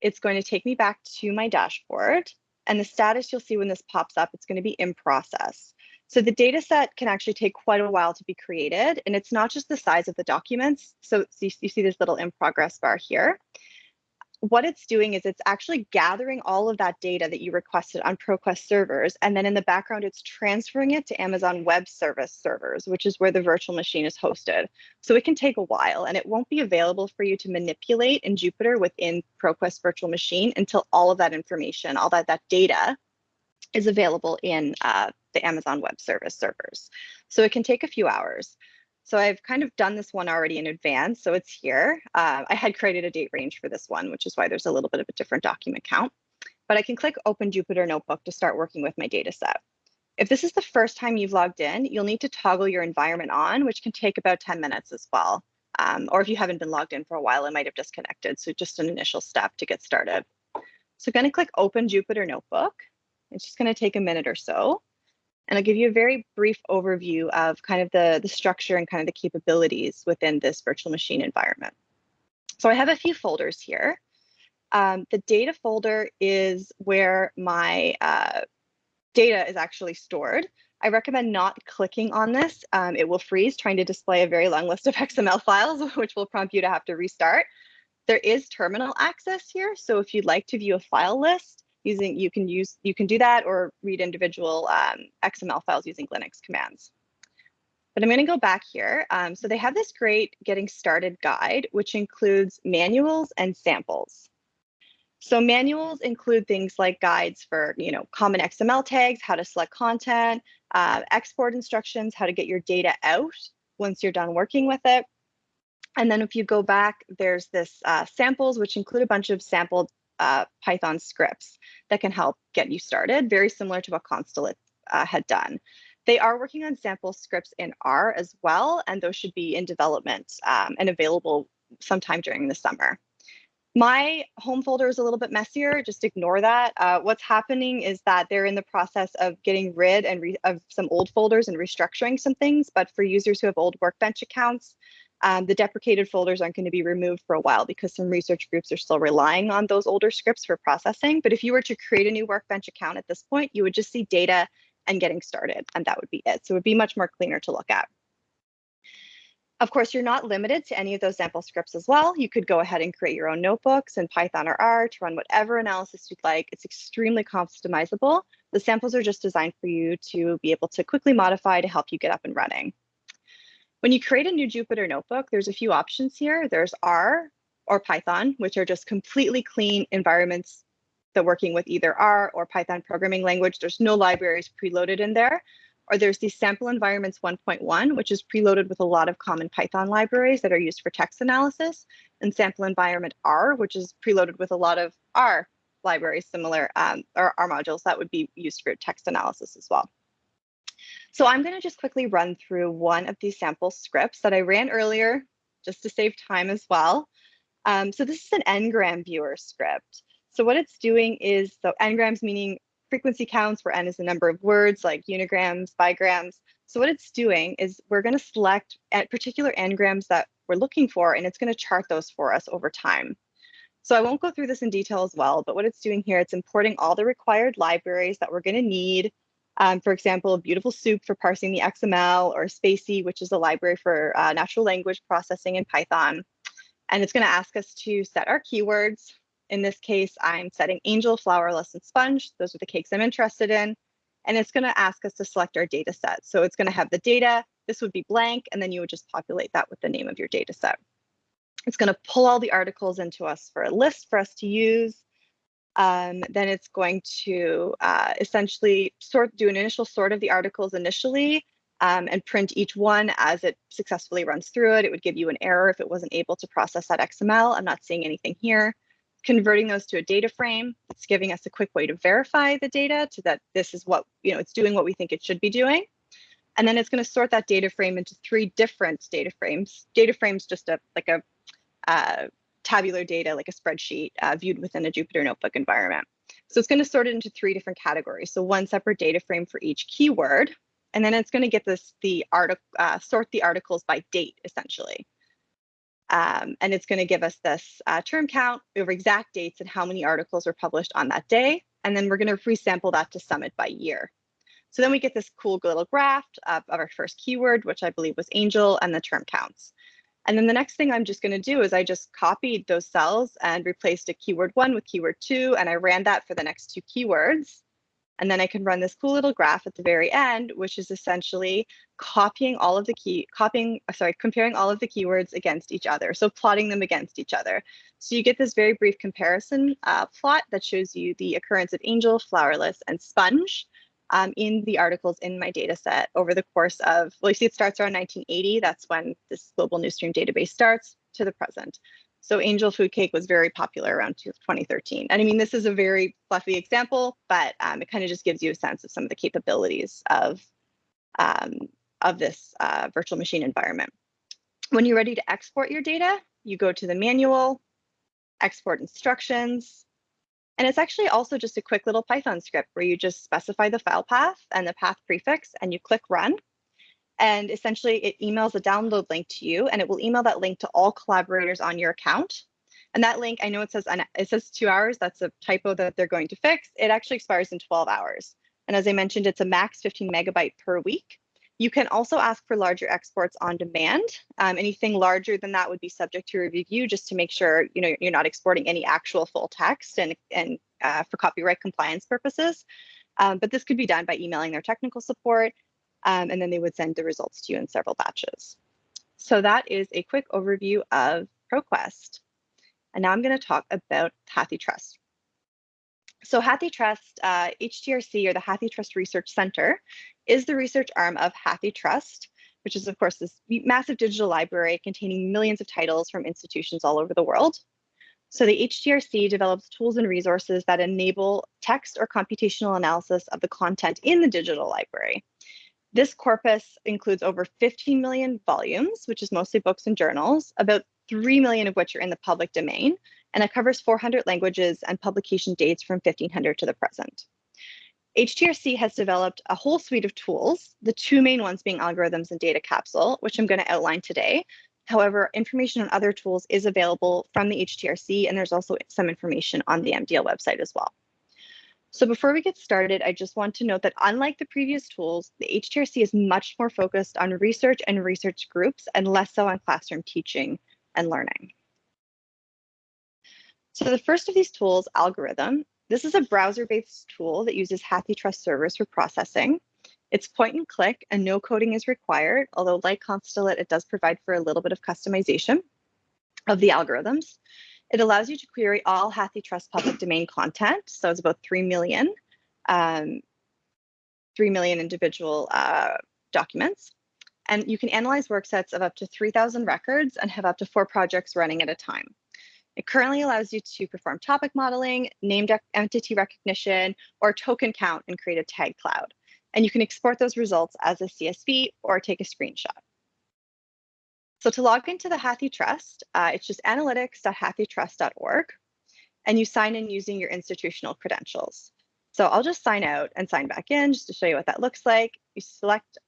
it's going to take me back to my dashboard and the status you'll see when this pops up, it's going to be in process. So the data set can actually take quite a while to be created. And it's not just the size of the documents. So, so you, you see this little in progress bar here what it's doing is it's actually gathering all of that data that you requested on ProQuest servers. And then in the background, it's transferring it to Amazon Web Service servers, which is where the virtual machine is hosted. So it can take a while and it won't be available for you to manipulate in Jupyter within ProQuest virtual machine until all of that information, all that, that data is available in uh, the Amazon Web Service servers. So it can take a few hours. So I've kind of done this one already in advance, so it's here. Uh, I had created a date range for this one, which is why there's a little bit of a different document count. But I can click Open Jupyter Notebook to start working with my data set. If this is the first time you've logged in, you'll need to toggle your environment on, which can take about 10 minutes as well. Um, or if you haven't been logged in for a while, it might have disconnected. So just an initial step to get started. So I'm going to click Open Jupyter Notebook. It's just going to take a minute or so and I'll give you a very brief overview of kind of the, the structure and kind of the capabilities within this virtual machine environment. So I have a few folders here. Um, the data folder is where my uh, data is actually stored. I recommend not clicking on this. Um, it will freeze trying to display a very long list of XML files, which will prompt you to have to restart. There is terminal access here. So if you'd like to view a file list, using you can use you can do that or read individual um, XML files using Linux commands. But I'm going to go back here. Um, so they have this great getting started guide, which includes manuals and samples. So manuals include things like guides for, you know, common XML tags, how to select content, uh, export instructions, how to get your data out once you're done working with it. And then if you go back, there's this uh, samples, which include a bunch of sampled uh, Python scripts that can help get you started, very similar to what Constellate uh, had done. They are working on sample scripts in R as well, and those should be in development um, and available sometime during the summer. My home folder is a little bit messier, just ignore that. Uh, what's happening is that they're in the process of getting rid and of some old folders and restructuring some things, but for users who have old Workbench accounts, um, the deprecated folders aren't going to be removed for a while because some research groups are still relying on those older scripts for processing. But if you were to create a new Workbench account at this point, you would just see data and getting started, and that would be it. So it would be much more cleaner to look at. Of course, you're not limited to any of those sample scripts as well. You could go ahead and create your own notebooks in Python or R to run whatever analysis you'd like. It's extremely customizable. The samples are just designed for you to be able to quickly modify to help you get up and running. When you create a new Jupyter notebook, there's a few options here. There's R or Python, which are just completely clean environments that working with either R or Python programming language. There's no libraries preloaded in there or there's the sample environments 1.1, which is preloaded with a lot of common Python libraries that are used for text analysis, and sample environment R, which is preloaded with a lot of R libraries similar, um, or R modules that would be used for text analysis as well. So I'm going to just quickly run through one of these sample scripts that I ran earlier, just to save time as well. Um, so this is an ngram viewer script. So what it's doing is, so ngrams meaning frequency counts where n is the number of words like unigrams, bigrams. So what it's doing is we're going to select at particular n-grams that we're looking for, and it's going to chart those for us over time. So I won't go through this in detail as well, but what it's doing here, it's importing all the required libraries that we're going to need. Um, for example, Beautiful Soup for parsing the XML, or spaCy, which is a library for uh, natural language processing in Python. And it's going to ask us to set our keywords. In this case, I'm setting angel, flourless, and sponge. Those are the cakes I'm interested in. And it's going to ask us to select our data set. So it's going to have the data. This would be blank, and then you would just populate that with the name of your data set. It's going to pull all the articles into us for a list for us to use. Um, then it's going to uh, essentially sort, do an initial sort of the articles initially um, and print each one as it successfully runs through it. It would give you an error if it wasn't able to process that XML. I'm not seeing anything here converting those to a data frame. It's giving us a quick way to verify the data to that this is what, you know, it's doing what we think it should be doing. And then it's going to sort that data frame into three different data frames. Data frames just a like a uh, tabular data, like a spreadsheet uh, viewed within a Jupyter Notebook environment. So it's going to sort it into three different categories. So one separate data frame for each keyword, and then it's going to get this the article uh, sort the articles by date essentially. Um, and it's going to give us this uh, term count over exact dates and how many articles were published on that day. And then we're going to resample that to Summit by year. So then we get this cool little graph of, of our first keyword, which I believe was angel, and the term counts. And then the next thing I'm just going to do is I just copied those cells and replaced a keyword one with keyword two, and I ran that for the next two keywords. And then I can run this cool little graph at the very end, which is essentially copying all of the key, copying, uh, sorry, comparing all of the keywords against each other. So plotting them against each other. So you get this very brief comparison uh, plot that shows you the occurrence of angel, flourless, and sponge um, in the articles in my data set over the course of, well, you see it starts around 1980. That's when this global newsstream database starts to the present. So angel food cake was very popular around 2013. And I mean, this is a very fluffy example, but um, it kind of just gives you a sense of some of the capabilities of, um, of this uh, virtual machine environment. When you're ready to export your data, you go to the manual, export instructions, and it's actually also just a quick little Python script where you just specify the file path and the path prefix and you click run. And essentially it emails a download link to you and it will email that link to all collaborators on your account. And that link, I know it says it says two hours. That's a typo that they're going to fix. It actually expires in 12 hours. And as I mentioned, it's a max 15 megabyte per week. You can also ask for larger exports on demand. Um, anything larger than that would be subject to review just to make sure you know you're not exporting any actual full text and, and uh, for copyright compliance purposes. Um, but this could be done by emailing their technical support um, and then they would send the results to you in several batches. So that is a quick overview of ProQuest. And now I'm going to talk about HathiTrust. So HathiTrust, uh, HTRC, or the HathiTrust Research Center, is the research arm of HathiTrust, which is, of course, this massive digital library containing millions of titles from institutions all over the world. So the HTRC develops tools and resources that enable text or computational analysis of the content in the digital library. This corpus includes over 15 million volumes, which is mostly books and journals, about 3 million of which are in the public domain, and it covers 400 languages and publication dates from 1500 to the present. HTRC has developed a whole suite of tools, the two main ones being algorithms and data capsule, which I'm going to outline today, However, information on other tools is available from the HTRC, and there's also some information on the MDL website as well. So before we get started, I just want to note that unlike the previous tools, the HTRC is much more focused on research and research groups and less so on classroom teaching and learning. So the first of these tools, Algorithm, this is a browser-based tool that uses HathiTrust servers for processing. It's point and click and no coding is required, although like Constellate, it does provide for a little bit of customization of the algorithms. It allows you to query all HathiTrust public domain content. So it's about 3 million, um, 3 million individual uh, documents. And you can analyze work sets of up to 3,000 records and have up to four projects running at a time. It currently allows you to perform topic modeling, named entity recognition, or token count and create a tag cloud and you can export those results as a CSV or take a screenshot. So to log into the HathiTrust, uh, it's just analytics.hathitrust.org, and you sign in using your institutional credentials. So I'll just sign out and sign back in just to show you what that looks like. You select,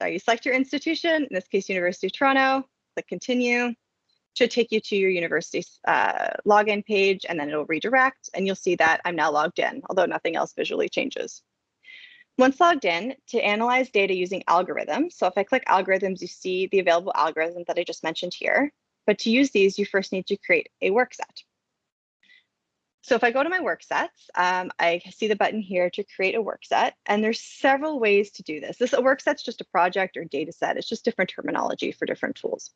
sorry, you select your institution, in this case, University of Toronto, click continue. Should take you to your university's uh, login page, and then it'll redirect, and you'll see that I'm now logged in, although nothing else visually changes. Once logged in, to analyze data using algorithms, so if I click algorithms, you see the available algorithms that I just mentioned here. But to use these, you first need to create a work set. So if I go to my work sets, um, I see the button here to create a work set, and there's several ways to do this. This a work set's just a project or data set. It's just different terminology for different tools.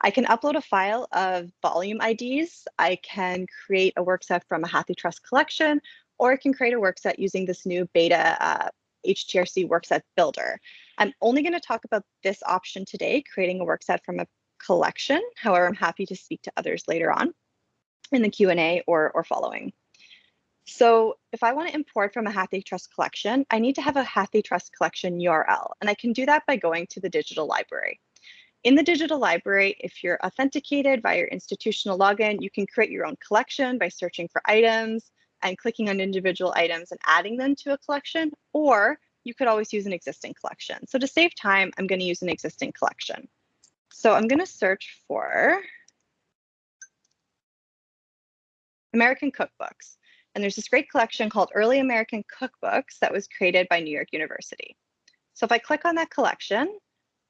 I can upload a file of volume IDs. I can create a work set from a HathiTrust collection, or I can create a work set using this new beta uh, HTRC workset builder. I'm only going to talk about this option today, creating a work set from a collection. However, I'm happy to speak to others later on in the Q&A or, or following. So if I want to import from a HathiTrust collection, I need to have a HathiTrust collection URL, and I can do that by going to the digital library. In the digital library, if you're authenticated via your institutional login, you can create your own collection by searching for items, and clicking on individual items and adding them to a collection, or you could always use an existing collection. So to save time, I'm going to use an existing collection. So I'm going to search for American cookbooks. And there's this great collection called Early American Cookbooks that was created by New York University. So if I click on that collection,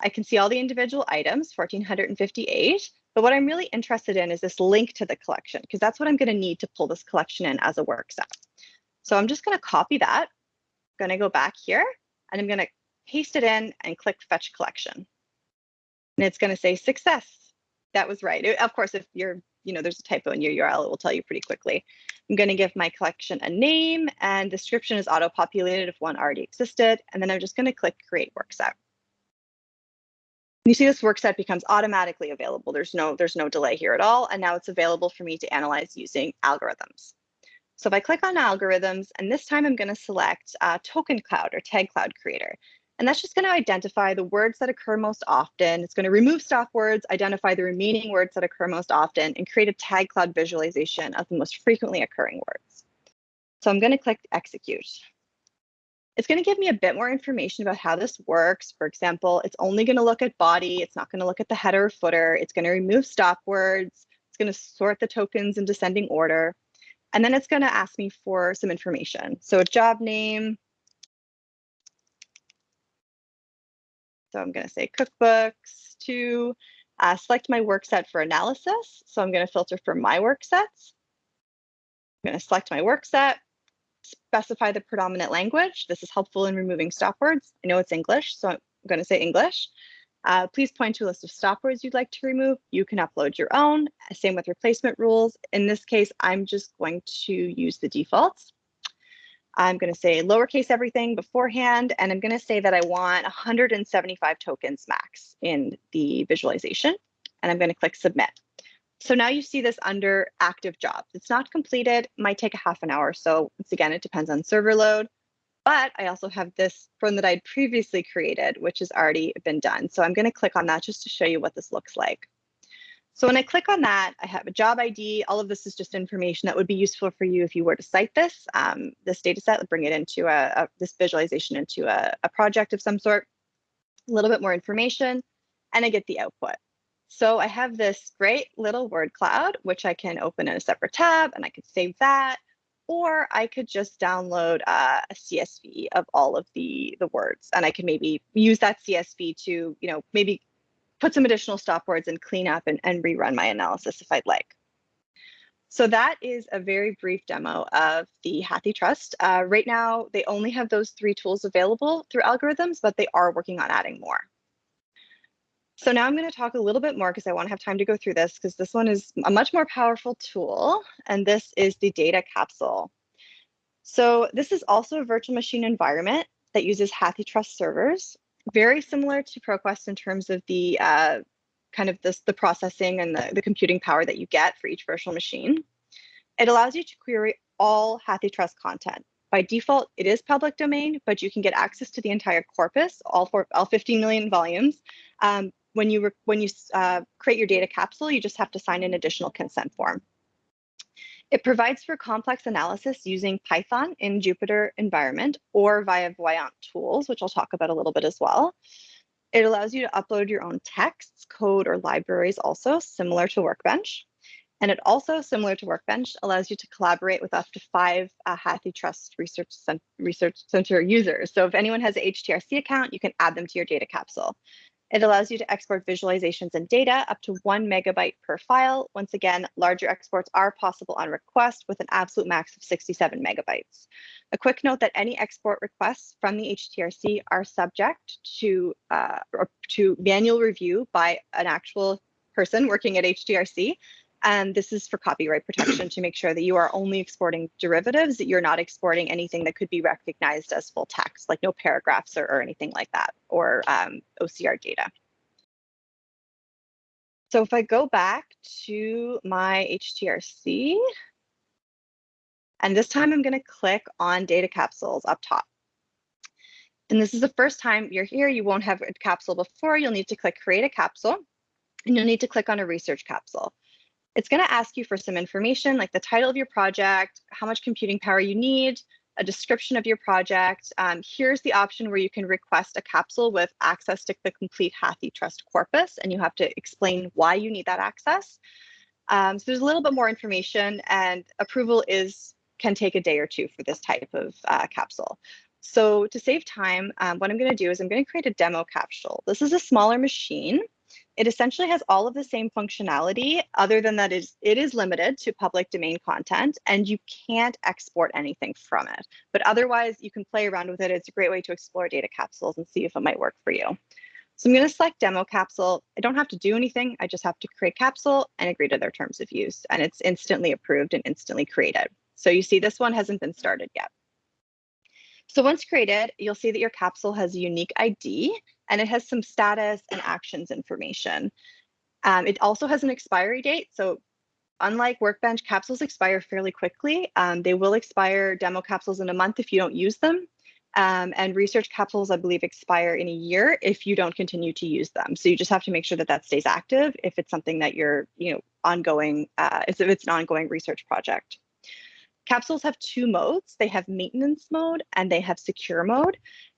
I can see all the individual items, 1458, but what I'm really interested in is this link to the collection, because that's what I'm going to need to pull this collection in as a work set. So I'm just going to copy that. I'm going to go back here, and I'm going to paste it in and click Fetch Collection. And it's going to say success. That was right. Of course, if you're, you know, there's a typo in your URL, it will tell you pretty quickly. I'm going to give my collection a name, and description is auto-populated if one already existed. And then I'm just going to click Create Work Set. You see this work set becomes automatically available. There's no, there's no delay here at all. And now it's available for me to analyze using algorithms. So if I click on algorithms, and this time I'm going to select uh, token cloud or tag cloud creator. And that's just going to identify the words that occur most often. It's going to remove stop words, identify the remaining words that occur most often, and create a tag cloud visualization of the most frequently occurring words. So I'm going to click execute. It's going to give me a bit more information about how this works. For example, it's only going to look at body. It's not going to look at the header or footer. It's going to remove stop words. It's going to sort the tokens in descending order. And then it's going to ask me for some information. So a job name. So I'm going to say cookbooks to uh, select my work set for analysis. So I'm going to filter for my work sets. I'm going to select my work set specify the predominant language. This is helpful in removing stop words. I know it's English, so I'm going to say English. Uh, please point to a list of stop words you'd like to remove. You can upload your own. Same with replacement rules. In this case, I'm just going to use the defaults. I'm going to say lowercase everything beforehand, and I'm going to say that I want 175 tokens max in the visualization, and I'm going to click submit. So now you see this under active jobs. It's not completed, might take a half an hour. So once again, it depends on server load. But I also have this one that I'd previously created, which has already been done. So I'm going to click on that just to show you what this looks like. So when I click on that, I have a job ID. All of this is just information that would be useful for you if you were to cite this, um, this data set, bring it into a, a this visualization into a, a project of some sort, a little bit more information, and I get the output. So I have this great little word cloud, which I can open in a separate tab and I could save that or I could just download uh, a CSV of all of the the words, and I can maybe use that CSV to, you know, maybe put some additional stop words and clean up and, and rerun my analysis if I'd like. So that is a very brief demo of the HathiTrust. Uh, right now, they only have those three tools available through algorithms, but they are working on adding more. So now I'm going to talk a little bit more because I want to have time to go through this because this one is a much more powerful tool. And this is the data capsule. So this is also a virtual machine environment that uses HathiTrust servers, very similar to ProQuest in terms of the uh, kind of this, the processing and the, the computing power that you get for each virtual machine. It allows you to query all HathiTrust content. By default, it is public domain, but you can get access to the entire corpus, all, for, all 15 million volumes, um, when you when you uh, create your data capsule, you just have to sign an additional consent form. It provides for complex analysis using Python in Jupyter environment or via Voyant tools, which I'll talk about a little bit as well. It allows you to upload your own texts, code, or libraries also, similar to Workbench. And it also, similar to Workbench, allows you to collaborate with up to five uh, HathiTrust Research, Cent Research Center users. So if anyone has an HTRC account, you can add them to your data capsule. It allows you to export visualizations and data up to one megabyte per file. Once again, larger exports are possible on request with an absolute max of 67 megabytes. A quick note that any export requests from the HTRC are subject to, uh, to manual review by an actual person working at HTRC. And this is for copyright protection to make sure that you are only exporting derivatives, that you're not exporting anything that could be recognized as full text, like no paragraphs or, or anything like that, or um, OCR data. So if I go back to my HTRC, and this time I'm going to click on data capsules up top. And this is the first time you're here, you won't have a capsule before, you'll need to click create a capsule, and you'll need to click on a research capsule it's going to ask you for some information like the title of your project, how much computing power you need, a description of your project. Um, here's the option where you can request a capsule with access to the complete HathiTrust corpus, and you have to explain why you need that access. Um, so there's a little bit more information, and approval is can take a day or two for this type of uh, capsule. So to save time, um, what I'm going to do is I'm going to create a demo capsule. This is a smaller machine. It essentially has all of the same functionality, other than that is it is limited to public domain content and you can't export anything from it. But otherwise, you can play around with it. It's a great way to explore data capsules and see if it might work for you. So I'm going to select demo capsule. I don't have to do anything. I just have to create capsule and agree to their terms of use. And it's instantly approved and instantly created. So you see this one hasn't been started yet. So once created, you'll see that your capsule has a unique ID and it has some status and actions information. Um, it also has an expiry date. So unlike Workbench, capsules expire fairly quickly. Um, they will expire demo capsules in a month if you don't use them. Um, and research capsules, I believe, expire in a year if you don't continue to use them. So you just have to make sure that that stays active if it's something that you're, you know, ongoing, uh, if it's an ongoing research project. Capsules have two modes. They have maintenance mode and they have secure mode.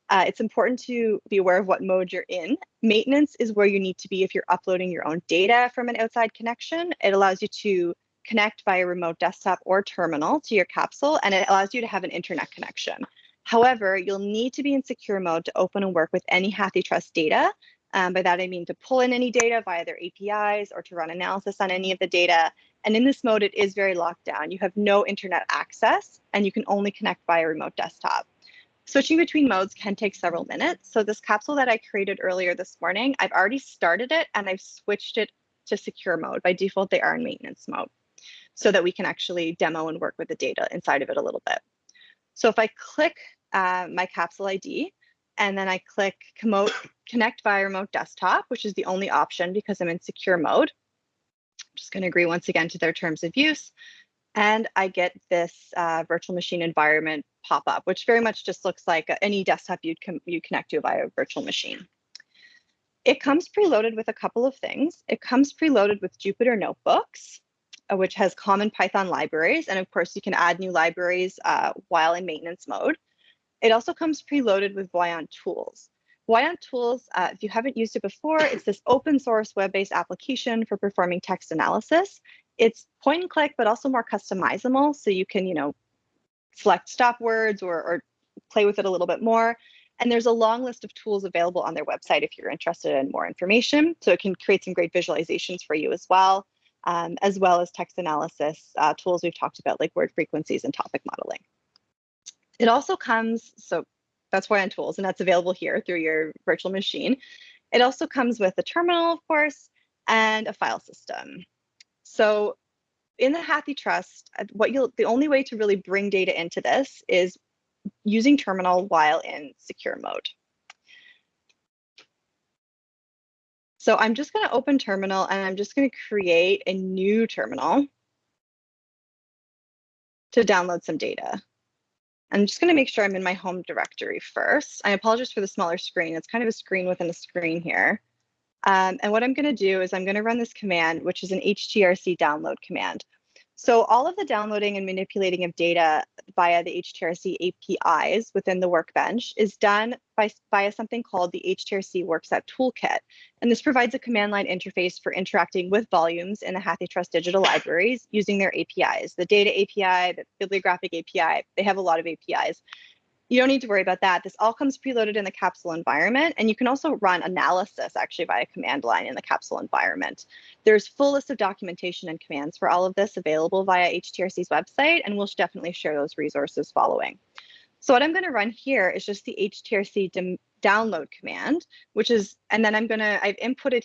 Uh, it's important to be aware of what mode you're in. Maintenance is where you need to be if you're uploading your own data from an outside connection. It allows you to connect via remote desktop or terminal to your capsule, and it allows you to have an internet connection. However, you'll need to be in secure mode to open and work with any HathiTrust data. Um, by that, I mean to pull in any data via their APIs or to run analysis on any of the data. And in this mode, it is very locked down. You have no internet access, and you can only connect via remote desktop. Switching between modes can take several minutes. So this capsule that I created earlier this morning, I've already started it and I've switched it to secure mode. By default, they are in maintenance mode so that we can actually demo and work with the data inside of it a little bit. So if I click uh, my capsule ID and then I click connect via remote desktop, which is the only option because I'm in secure mode, I'm Just going to agree once again to their terms of use. And I get this uh, virtual machine environment pop up, which very much just looks like any desktop you'd you connect to via a virtual machine. It comes preloaded with a couple of things. It comes preloaded with Jupyter Notebooks, uh, which has common Python libraries. And of course, you can add new libraries uh, while in maintenance mode. It also comes preloaded with Voyant Tools. Voyant Tools, uh, if you haven't used it before, it's this open source web-based application for performing text analysis. It's point and click, but also more customizable. So you can, you know, select stop words or, or play with it a little bit more. And there's a long list of tools available on their website if you're interested in more information. So it can create some great visualizations for you as well, um, as well as text analysis uh, tools we've talked about like word frequencies and topic modeling. It also comes, so that's Voyant Tools, and that's available here through your virtual machine. It also comes with a terminal, of course, and a file system. So in the HathiTrust, uh, what you'll the only way to really bring data into this is using terminal while in secure mode. So I'm just going to open terminal and I'm just going to create a new terminal to download some data. I'm just going to make sure I'm in my home directory first. I apologize for the smaller screen. It's kind of a screen within a screen here. Um, and what I'm going to do is I'm going to run this command, which is an HTRC download command. So all of the downloading and manipulating of data via the HTRC APIs within the Workbench is done by, via something called the HTRC Workset Toolkit. And this provides a command line interface for interacting with volumes in the HathiTrust digital libraries using their APIs. The data API, the bibliographic API, they have a lot of APIs you don't need to worry about that. This all comes preloaded in the capsule environment, and you can also run analysis actually via command line in the capsule environment. There's full list of documentation and commands for all of this available via HTRC's website, and we'll definitely share those resources following. So what I'm going to run here is just the HTRC download command, which is, and then I'm going to, I've inputted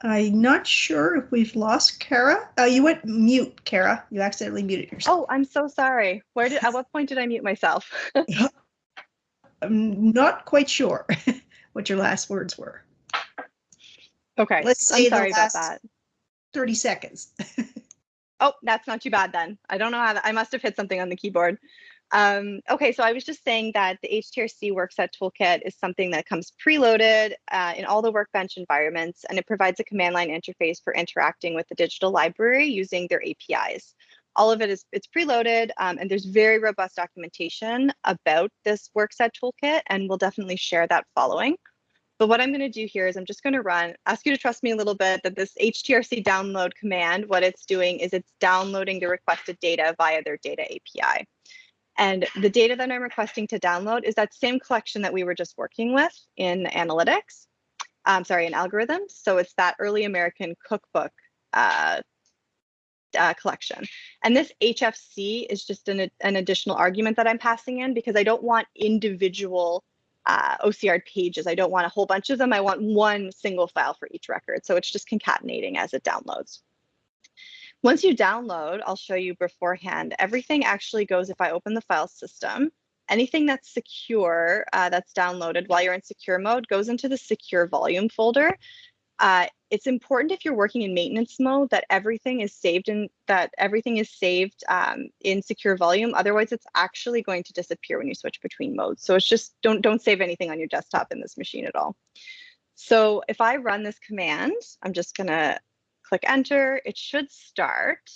I'm not sure if we've lost Kara. Uh, you went mute, Kara. You accidentally muted yourself. Oh, I'm so sorry. Where did? At what point did I mute myself? I'm not quite sure what your last words were. Okay. Let's say I'm sorry the last about that. 30 seconds. Oh, that's not too bad then. I don't know how that, I must have hit something on the keyboard. Um, okay, so I was just saying that the HTRC Workset Toolkit is something that comes preloaded uh, in all the Workbench environments, and it provides a command line interface for interacting with the digital library using their APIs. All of it is it's preloaded, um, and there's very robust documentation about this Workset Toolkit, and we'll definitely share that following. But what I'm going to do here is I'm just going to run, ask you to trust me a little bit that this HTRC download command, what it's doing is it's downloading the requested data via their data API. And the data that I'm requesting to download is that same collection that we were just working with in analytics, um, sorry, in algorithms. So it's that early American cookbook uh, uh, collection. And this HFC is just an, an additional argument that I'm passing in because I don't want individual uh, OCR pages. I don't want a whole bunch of them. I want one single file for each record. So it's just concatenating as it downloads. Once you download, I'll show you beforehand, everything actually goes, if I open the file system, anything that's secure uh, that's downloaded while you're in secure mode goes into the secure volume folder. Uh, it's important if you're working in maintenance mode that everything is saved in that everything is saved um, in secure volume. Otherwise, it's actually going to disappear when you switch between modes. So it's just don't don't save anything on your desktop in this machine at all. So if I run this command, I'm just gonna click enter, it should start.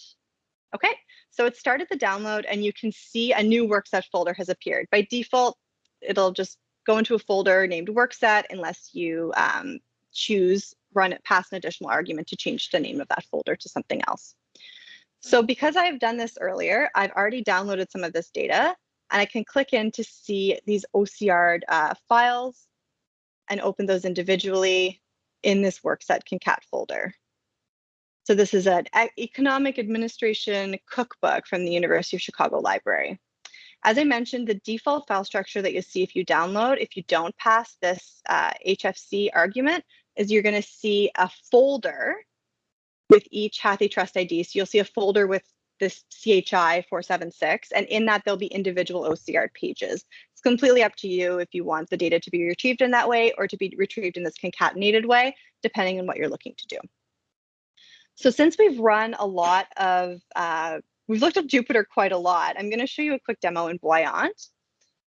Okay, so it started the download and you can see a new workset folder has appeared. By default, it'll just go into a folder named workset unless you um, choose run it past an additional argument to change the name of that folder to something else. So because I've done this earlier, I've already downloaded some of this data and I can click in to see these OCR uh, files and open those individually in this workset concat folder. So this is an economic administration cookbook from the University of Chicago Library. As I mentioned, the default file structure that you see if you download, if you don't pass this uh, HFC argument, is you're going to see a folder with each HathiTrust ID. So you'll see a folder with this CHI 476, and in that there'll be individual OCR pages. It's completely up to you if you want the data to be retrieved in that way or to be retrieved in this concatenated way, depending on what you're looking to do. So since we've run a lot of, uh, we've looked at Jupyter quite a lot, I'm going to show you a quick demo in Voyant.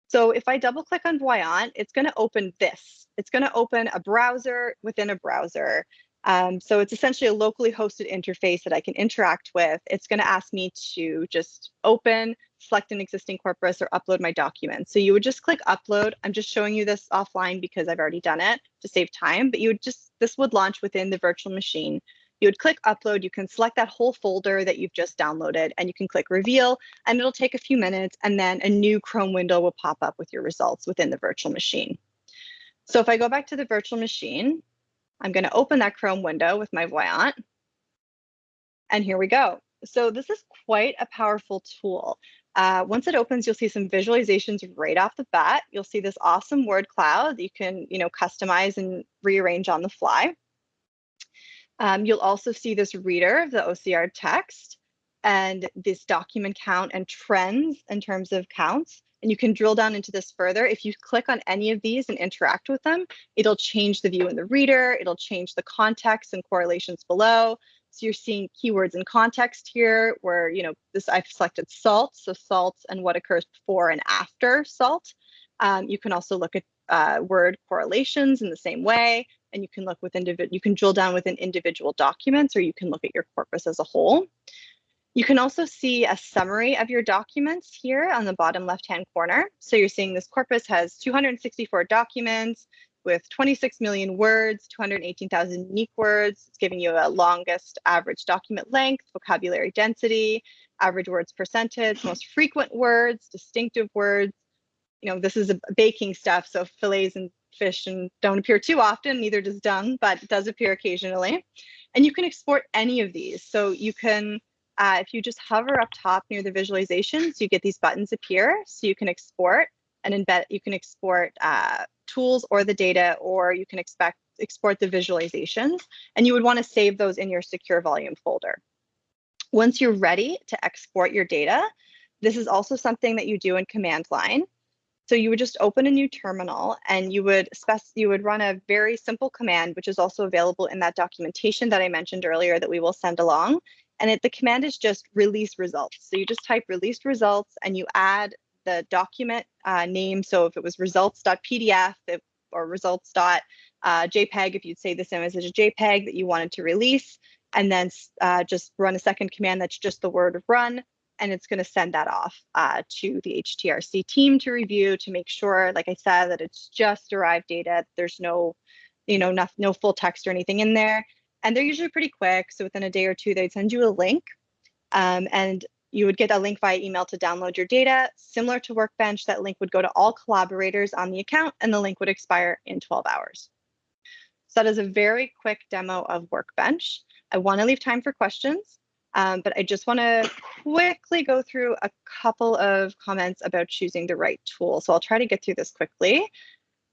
So if I double click on Voyant, it's going to open this. It's going to open a browser within a browser. Um, so it's essentially a locally hosted interface that I can interact with. It's going to ask me to just open, select an existing corpus, or upload my documents. So you would just click upload. I'm just showing you this offline because I've already done it to save time, but you would just, this would launch within the virtual machine. You would click upload, you can select that whole folder that you've just downloaded and you can click reveal and it'll take a few minutes and then a new Chrome window will pop up with your results within the virtual machine. So if I go back to the virtual machine, I'm going to open that Chrome window with my Voyant. And here we go. So this is quite a powerful tool. Uh, once it opens, you'll see some visualizations right off the bat. You'll see this awesome word cloud that you can, you know, customize and rearrange on the fly. Um, you'll also see this reader of the OCR text and this document count and trends in terms of counts. And you can drill down into this further. If you click on any of these and interact with them, it'll change the view in the reader. It'll change the context and correlations below. So you're seeing keywords in context here where, you know, this I've selected salt. So salt and what occurs before and after salt. Um, you can also look at uh, word correlations in the same way. And you can look with individual, you can drill down within individual documents or you can look at your corpus as a whole. You can also see a summary of your documents here on the bottom left-hand corner. So you're seeing this corpus has 264 documents with 26 million words, 218,000 unique words. It's giving you a longest average document length, vocabulary density, average words percentage, most frequent words, distinctive words. You know, this is a baking stuff, so fillets and fish and don't appear too often, neither does dung, but does appear occasionally. And you can export any of these. So you can uh, if you just hover up top near the visualizations, you get these buttons appear. So you can export and embed, you can export uh, tools or the data, or you can expect export the visualizations, and you would want to save those in your secure volume folder. Once you're ready to export your data, this is also something that you do in command line. So you would just open a new terminal and you would spec you would run a very simple command, which is also available in that documentation that I mentioned earlier that we will send along. And it, the command is just release results. So you just type release results and you add the document uh, name. So if it was results.pdf if, or results.jpg, uh, if you'd say this image is a JPEG that you wanted to release, and then uh, just run a second command that's just the word run, and it's going to send that off uh, to the HTRC team to review to make sure, like I said, that it's just derived data. There's no, you know, no, no full text or anything in there and they're usually pretty quick. So within a day or two, they'd send you a link um, and you would get a link via email to download your data. Similar to Workbench, that link would go to all collaborators on the account and the link would expire in 12 hours. So that is a very quick demo of Workbench. I want to leave time for questions, um, but I just want to quickly go through a couple of comments about choosing the right tool. So I'll try to get through this quickly.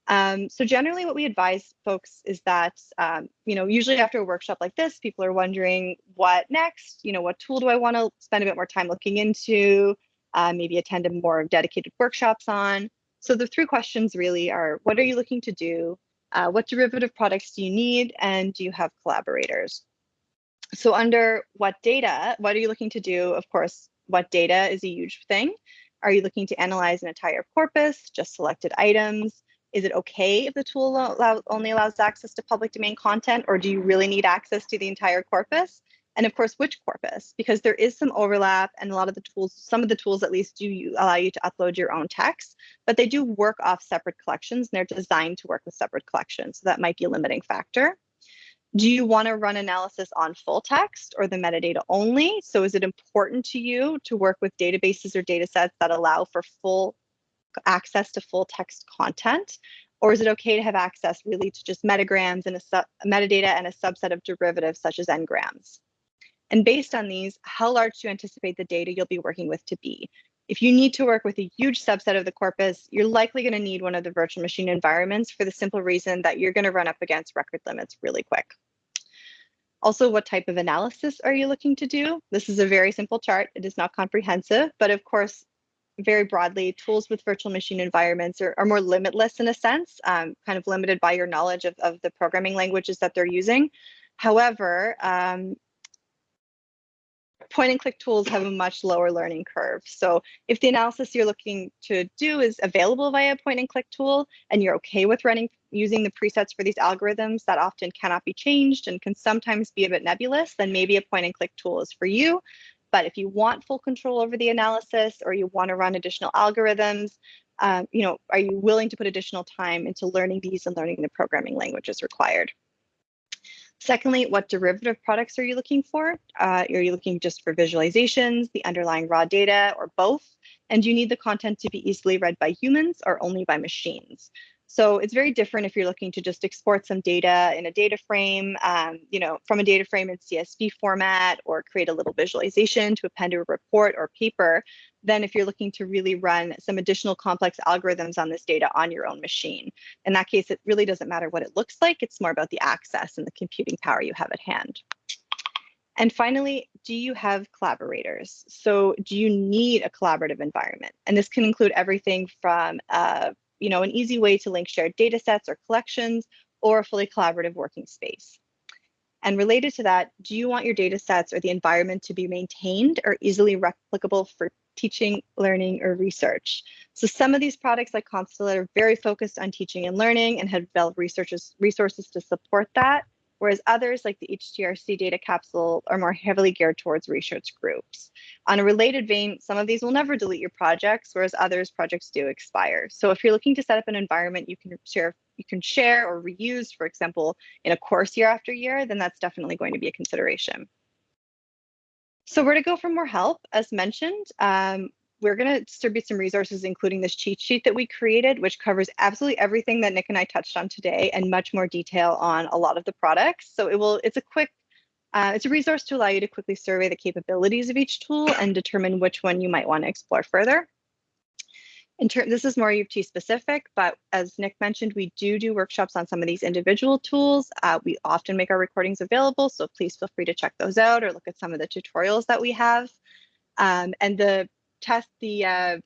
Um, so generally what we advise folks is that, um, you know, usually after a workshop like this, people are wondering what next, you know, what tool do I want to spend a bit more time looking into, uh, maybe attend a more dedicated workshops on. So the three questions really are, what are you looking to do? Uh, what derivative products do you need? And do you have collaborators? So under what data, what are you looking to do? Of course, what data is a huge thing. Are you looking to analyze an entire corpus, just selected items? is it okay if the tool allow, only allows access to public domain content, or do you really need access to the entire corpus? And of course, which corpus? Because there is some overlap, and a lot of the tools, some of the tools at least, do allow you to upload your own text, but they do work off separate collections, and they're designed to work with separate collections. So that might be a limiting factor. Do you want to run analysis on full text or the metadata only? So is it important to you to work with databases or data sets that allow for full access to full text content? Or is it okay to have access really to just metagrams and a metadata and a subset of derivatives such as n-grams? And based on these, how large do you anticipate the data you'll be working with to be? If you need to work with a huge subset of the corpus, you're likely going to need one of the virtual machine environments for the simple reason that you're going to run up against record limits really quick. Also, what type of analysis are you looking to do? This is a very simple chart. It is not comprehensive, but of course, very broadly, tools with virtual machine environments are, are more limitless in a sense, um, kind of limited by your knowledge of, of the programming languages that they're using. However, um, point and click tools have a much lower learning curve. So if the analysis you're looking to do is available via a point and click tool and you're okay with running using the presets for these algorithms that often cannot be changed and can sometimes be a bit nebulous, then maybe a point and click tool is for you. But if you want full control over the analysis or you want to run additional algorithms, um, you know, are you willing to put additional time into learning these and learning the programming languages required? Secondly, what derivative products are you looking for? Uh, are you looking just for visualizations, the underlying raw data, or both? And do you need the content to be easily read by humans or only by machines? So it's very different if you're looking to just export some data in a data frame, um, you know, from a data frame in CSV format or create a little visualization to append to a report or paper, than if you're looking to really run some additional complex algorithms on this data on your own machine. In that case, it really doesn't matter what it looks like. It's more about the access and the computing power you have at hand. And finally, do you have collaborators? So do you need a collaborative environment? And this can include everything from uh, you know, an easy way to link shared data sets or collections or a fully collaborative working space. And related to that, do you want your data sets or the environment to be maintained or easily replicable for teaching, learning, or research? So some of these products like Constellate are very focused on teaching and learning and have developed researchers, resources to support that whereas others like the HTRC data capsule are more heavily geared towards research groups. On a related vein, some of these will never delete your projects, whereas others projects do expire. So if you're looking to set up an environment you can share you can share or reuse, for example, in a course year after year, then that's definitely going to be a consideration. So where to go for more help, as mentioned, um, we're going to distribute some resources, including this cheat sheet that we created, which covers absolutely everything that Nick and I touched on today and much more detail on a lot of the products. So it will, it's a quick, uh, it's a resource to allow you to quickly survey the capabilities of each tool and determine which one you might want to explore further. In term, this is more U of T specific, but as Nick mentioned, we do do workshops on some of these individual tools. Uh, we often make our recordings available, so please feel free to check those out or look at some of the tutorials that we have. Um, and the test the uh,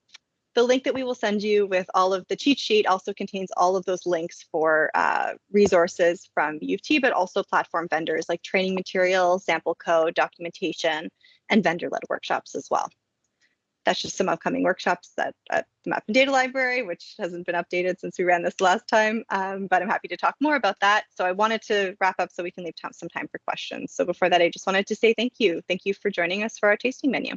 the link that we will send you with all of the cheat sheet also contains all of those links for uh, resources from U of T, but also platform vendors like training materials, sample code, documentation, and vendor-led workshops as well. That's just some upcoming workshops that at the Map and Data Library, which hasn't been updated since we ran this last time, um, but I'm happy to talk more about that. So I wanted to wrap up so we can leave some time for questions. So before that, I just wanted to say thank you. Thank you for joining us for our tasting menu.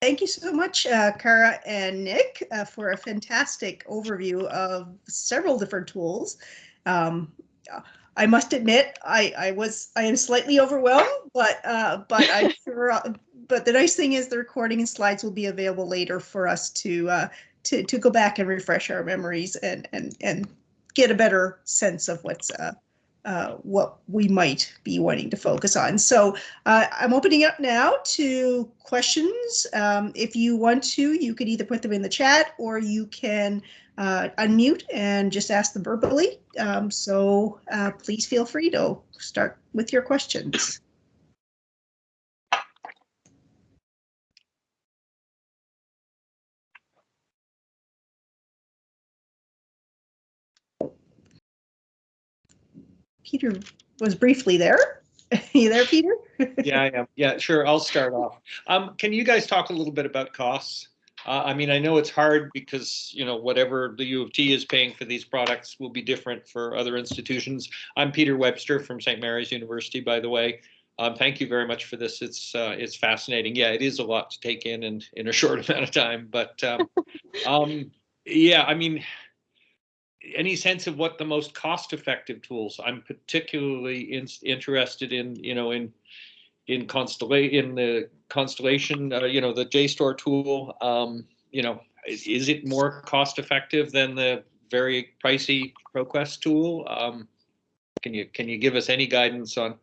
Thank you so much, uh, Kara and Nick, uh, for a fantastic overview of several different tools. Um, I must admit, I, I was I am slightly overwhelmed, but uh, but I'm sure. Uh, but the nice thing is the recording and slides will be available later for us to uh, to to go back and refresh our memories and and and get a better sense of what's uh, uh, what we might be wanting to focus on. So uh, I'm opening up now to questions. Um, if you want to, you could either put them in the chat or you can uh, unmute and just ask them verbally. Um, so uh, please feel free to start with your questions. Peter was briefly there. you there, Peter? yeah, I am. Yeah, sure. I'll start off. Um, can you guys talk a little bit about costs? Uh, I mean, I know it's hard because, you know, whatever the U of T is paying for these products will be different for other institutions. I'm Peter Webster from St. Mary's University, by the way. Um, thank you very much for this. It's uh, it's fascinating. Yeah, it is a lot to take in and in a short amount of time. But um, um, yeah, I mean, any sense of what the most cost-effective tools? I'm particularly in, interested in, you know, in in Constellation, in the Constellation, uh, you know, the JSTOR tool. Um, you know, is, is, it more cost-effective than the very pricey ProQuest tool? Um, can you can you give us any guidance on,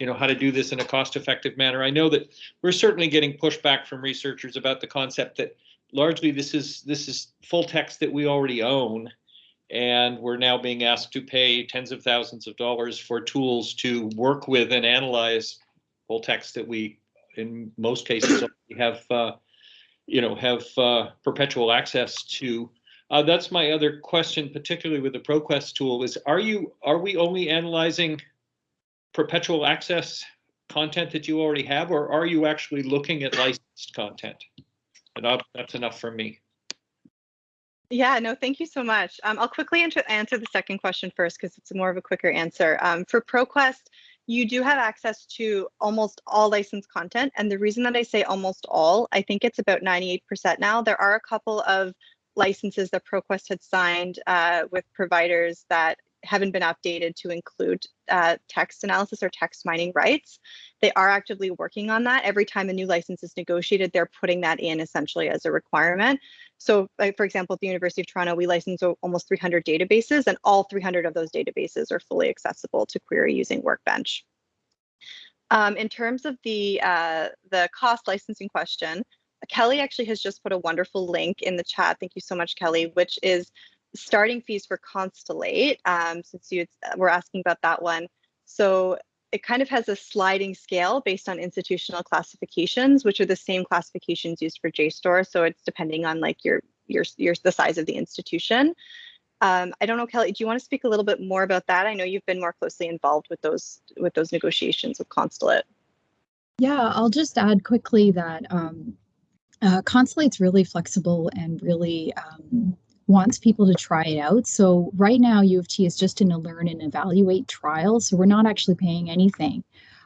you know, how to do this in a cost-effective manner? I know that we're certainly getting pushback from researchers about the concept that largely this is this is full text that we already own And we're now being asked to pay tens of thousands of dollars for tools to work with and analyze full text that we, in most cases, have, uh, you know, have uh, perpetual access to. Uh, that's my other question, particularly with the ProQuest tool, is are you, are we only analyzing perpetual access content that you already have, or are you actually looking at licensed content? And I'll- that's enough for me. Yeah, no, thank you so much. Um, I'll quickly answer, the second question first because it's more of a quicker answer. Um, for ProQuest, you do have access to almost all licensed content. And the reason that I say almost all, I think it's about 98% now. There are a couple of licenses that ProQuest had signed uh, with providers that haven't been updated to include uh, text analysis or text mining rights. They are actively working on that. Every time a new license is negotiated, they're putting that in essentially as a requirement. So, like, for example, at the University of Toronto, we license almost 300 databases, and all 300 of those databases are fully accessible to query using Workbench. Um, in terms of the uh, the cost licensing question, Kelly actually has just put a wonderful link in the chat. Thank you so much, Kelly, which is starting fees for Constellate, um, since you were asking about that one. So it kind of has a sliding scale based on institutional classifications, which are the same classifications used for JSTOR. So it's depending on like your your your the size of the institution. Um, I don't know, Kelly. Do you want to speak a little bit more about that? I know you've been more closely involved with those with those negotiations with Constellate. Yeah, I'll just add quickly that um, uh, Constellate's really flexible and really um, wants people to try it out. So right now, U of T is just in a learn and evaluate trial. So we're not actually paying anything.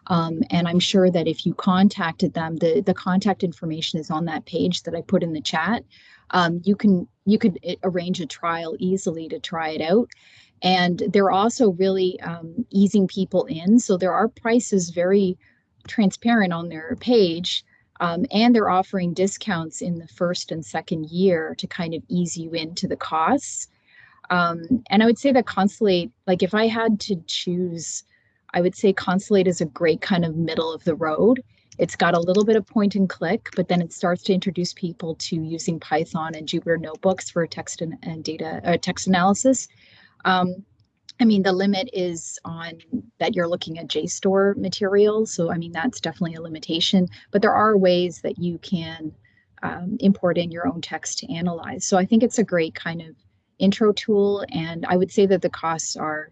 Um, and I'm sure that if you contacted them, the, the contact information is on that page that I put in the chat. Um, you can you could uh, arrange a trial easily to try it out. And they're also really um, easing people in. So there are prices very transparent on their page. Um, and they're offering discounts in the first and second year to kind of ease you into the costs. Um, and I would say that Constellate, like if I had to choose, I would say Constellate is a great kind of middle of the road. It's got a little bit of point and click, but then it starts to introduce people to using Python and Jupyter notebooks for text and, and data uh, text analysis. Um, I mean, the limit is on that you're looking at JSTOR material. So, I mean, that's definitely a limitation, but there are ways that you can um, import in your own text to analyze. So, I think it's a great kind of intro tool. And I would say that the costs are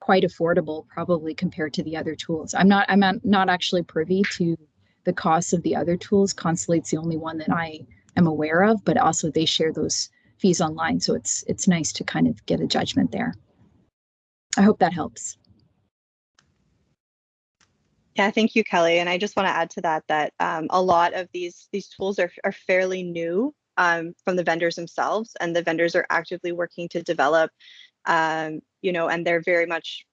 quite affordable, probably compared to the other tools. I'm not, I'm not actually privy to the costs of the other tools. Constellate's the only one that I am aware of, but also they share those fees online. So, it's, it's nice to kind of get a judgment there. I hope that helps. Yeah, thank you, Kelly. And I just want to add to that that um, a lot of these these tools are, are fairly new um, from the vendors themselves, and the vendors are actively working to develop, um, you know, and they're very much,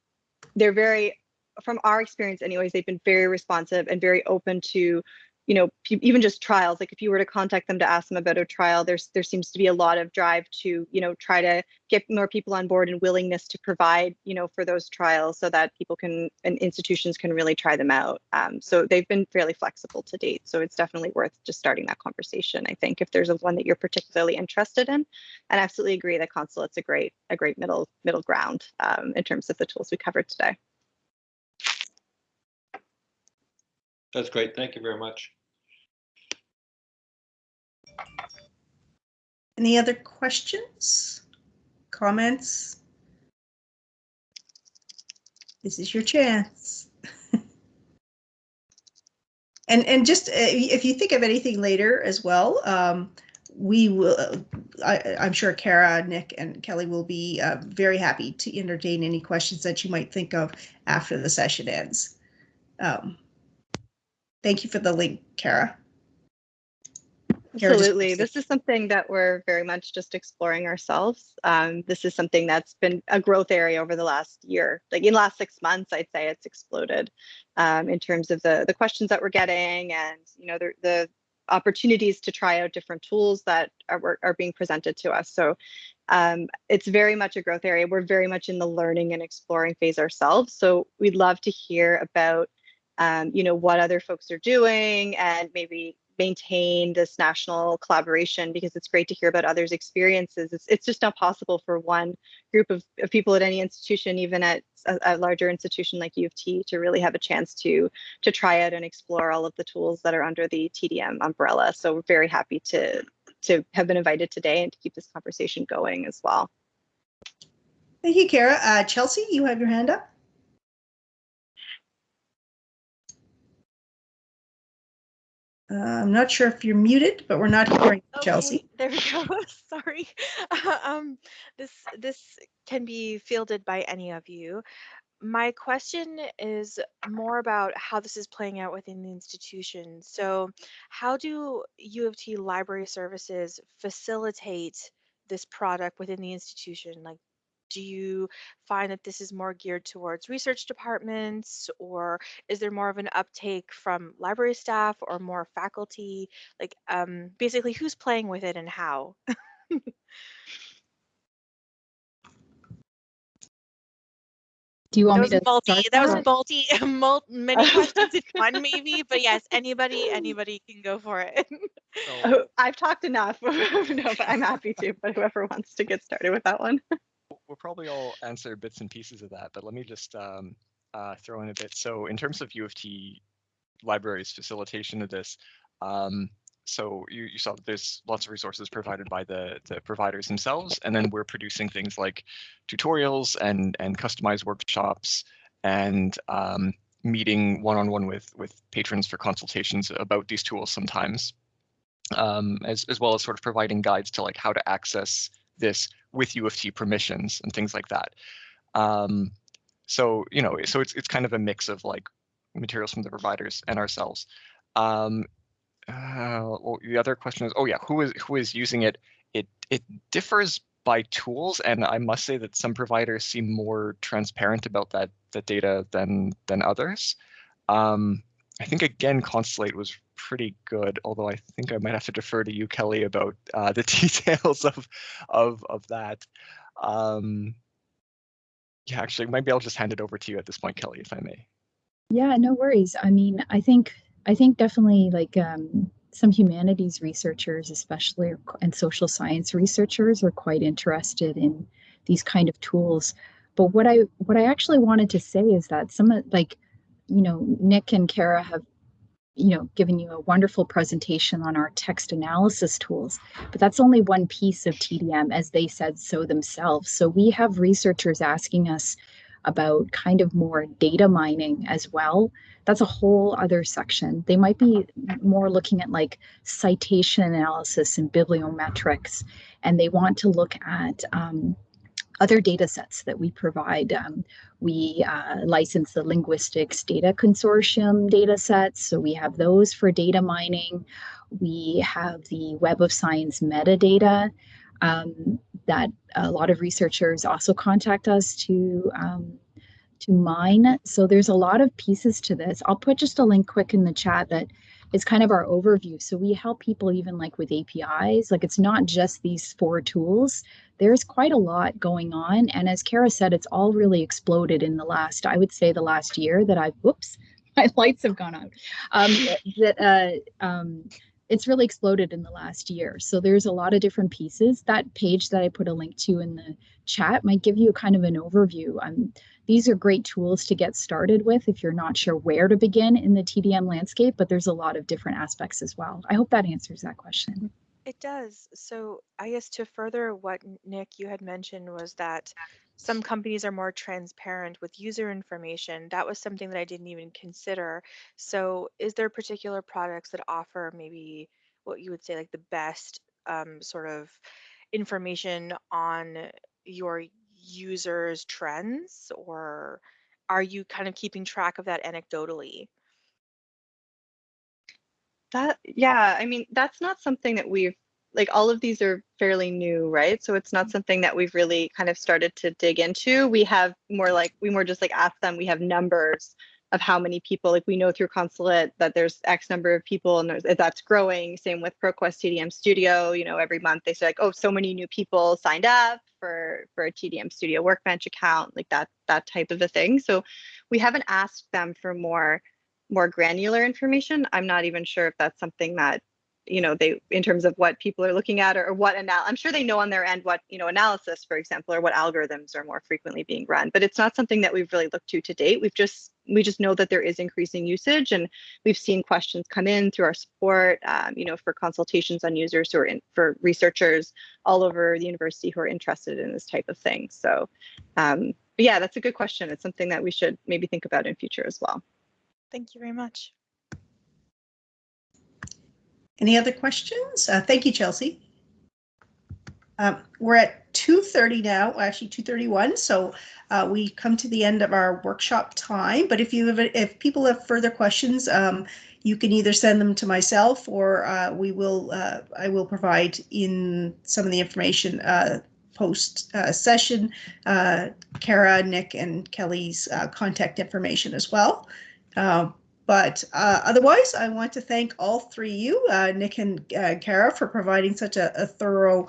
they're very, from our experience, anyways, they've been very responsive and very open to you know even just trials like if you were to contact them to ask them about a trial there's there seems to be a lot of drive to you know try to get more people on board and willingness to provide you know for those trials so that people can and institutions can really try them out. Um, so they've been fairly flexible to date so it's definitely worth just starting that conversation i think if there's a one that you're particularly interested in. And I absolutely agree that Constellate's a great a great middle middle ground um, in terms of the tools we covered today That's great. Thank you very much. Any other questions, comments? This is your chance. and and just uh, if you think of anything later as well, um, we will. I, I'm sure Kara, Nick, and Kelly will be uh, very happy to entertain any questions that you might think of after the session ends. Um, thank you for the link, Kara. Kara, Absolutely. This is something that we're very much just exploring ourselves. Um, this is something that's been a growth area over the last year. Like in the last six months, I'd say it's exploded um, in terms of the the questions that we're getting and you know the the opportunities to try out different tools that are are being presented to us. So um, it's very much a growth area. We're very much in the learning and exploring phase ourselves. So we'd love to hear about um, you know what other folks are doing and maybe maintain this national collaboration because it's great to hear about others' experiences. It's, it's just not possible for one group of, of people at any institution, even at a, a, larger institution like U of T, to really have a chance to to try out and explore all of the tools that are under the TDM umbrella. So we're very happy to to have been invited today and to keep this conversation going as well. Thank you, Kara. Uh, Chelsea, you have your hand up. Uh, I'm not sure if you're muted, but we're not hearing Okay, Chelsea. There we go. Sorry. um, this this can be fielded by any of you. My question is more about how this is playing out within the institution. So, how do U of T library services facilitate this product within the institution? Like, do you find that this is more geared towards research departments, or is there more of an uptake from library staff or more faculty? Like, um, basically, who's playing with it and how? Do you want was me to multi. start That was that? multi, many questions in one, maybe. But yes, anybody, anybody can go for it. So, Oh, I've talked enough. no, but I'm happy to. But whoever wants to get started with that one. We'll probably all answer bits and pieces of that, but let me just um, uh, throw in a bit. So in terms of U of T libraries facilitation of this, um, so you, you saw that there's lots of resources provided by the, the providers themselves, and then we're producing things like tutorials and, and customized workshops and um, meeting one-on-one with, with patrons for consultations about these tools sometimes, um, as, as well as sort of providing guides to like how to access this with U of T permissions and things like that. Um, so you know, so it's it's kind of a mix of like materials from the providers and ourselves. Um, uh, well, the other question is, oh yeah, who is who is using it? It it differs by tools, and I must say that some providers seem more transparent about that that data than than others. Um, I think again, Constellate was pretty good, although I think I might have to defer to you, Kelly, about uh, the details of of of that. Um, yeah, actually, maybe I'll just hand it over to you at this point, Kelly, if I may. Yeah, no worries. I mean, I think I think definitely like um, some humanities researchers, especially and social science researchers, are quite interested in these kind of tools. But what I what I actually wanted to say is that some of like, you know, Nick and Kara have, you know, given you a wonderful presentation on our text analysis tools, but that's only one piece of TDM, as they said so themselves. So we have researchers asking us about kind of more data mining as well. That's a whole other section. They might be more looking at like citation analysis and bibliometrics, and they want to look at um, other data sets that we provide. Um, we uh, license the Linguistics Data Consortium data sets, so we have those for data mining. We have the Web of Science metadata um, that a lot of researchers also contact us to um, to mine. So there's a lot of pieces to this. I'll put just a link quick in the chat that is kind of our overview. So we help people even like with APIs. Like it's not just these four tools. There's quite a lot going on. And as Kara said, it's all really exploded in the last, I would say the last year that I've, whoops, my lights have gone out. Um, that uh, um, it's really exploded in the last year. So there's a lot of different pieces. That page that I put a link to in the chat might give you kind of an overview. Um, these are great tools to get started with if you're not sure where to begin in the TDM landscape, but there's a lot of different aspects as well. I hope that answers that question. It does. So I guess to further what Nick you had mentioned was that some companies are more transparent with user information. That was something that I didn't even consider. So is there particular products that offer maybe what you would say like the best um, sort of information on your users' trends, or are you kind of keeping track of that anecdotally? That yeah, I mean that's not something that we've like all of these are fairly new, right? So it's not mm-hmm. something that we've really kind of started to dig into. We have more like we more just like ask them. We have numbers of how many people like we know through Constellate that there's X number of people and there's, that's growing. Same with ProQuest TDM Studio. You know, every month they say like, oh, so many new people signed up for for a TDM Studio Workbench account, like that that type of a thing. So we haven't asked them for more more granular information. I'm not even sure if that's something that you know, they in terms of what people are looking at or, or what anal. I'm sure they know on their end what you know analysis, for example, or what algorithms are more frequently being run. But it's not something that we've really looked to to date. We've just we just know that there is increasing usage, and we've seen questions come in through our support, um, you know, for consultations on users who are in for researchers all over the university who are interested in this type of thing. So, um, yeah, that's a good question. It's something that we should maybe think about in future as well. Thank you very much. Any other questions? Uh, thank you, Chelsea. Um, we're at 2.30 now, actually 2.31, so uh, we come to the end of our workshop time. But if you have, if people have further questions, um, you can either send them to myself or uh, we will, uh, I will provide in some of the information uh, post uh, session, Kara, Nick, and Kelly's contact information as well. Um, but uh, otherwise, I want to thank all three of you, uh, Nick and uh, Kara, for providing such a, a, thorough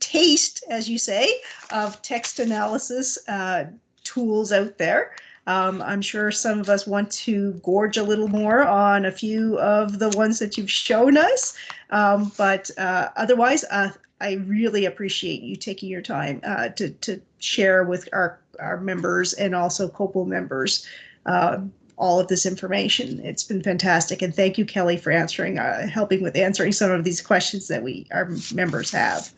taste, as you say, of text analysis uh, tools out there. Um, I'm sure some of us want to gorge a little more on a few of the ones that you've shown us. Um, but uh, otherwise, uh, I really appreciate you taking your time to, to share with our, our members and also COPPUL members. Um, all of this information. It's been fantastic. And thank you, Kelly, for answering, uh, helping with answering some of these questions that we, our members have.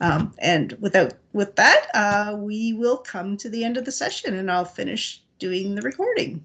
Um, and without, with that, uh, we will come to the end of the session and I'll finish doing the recording.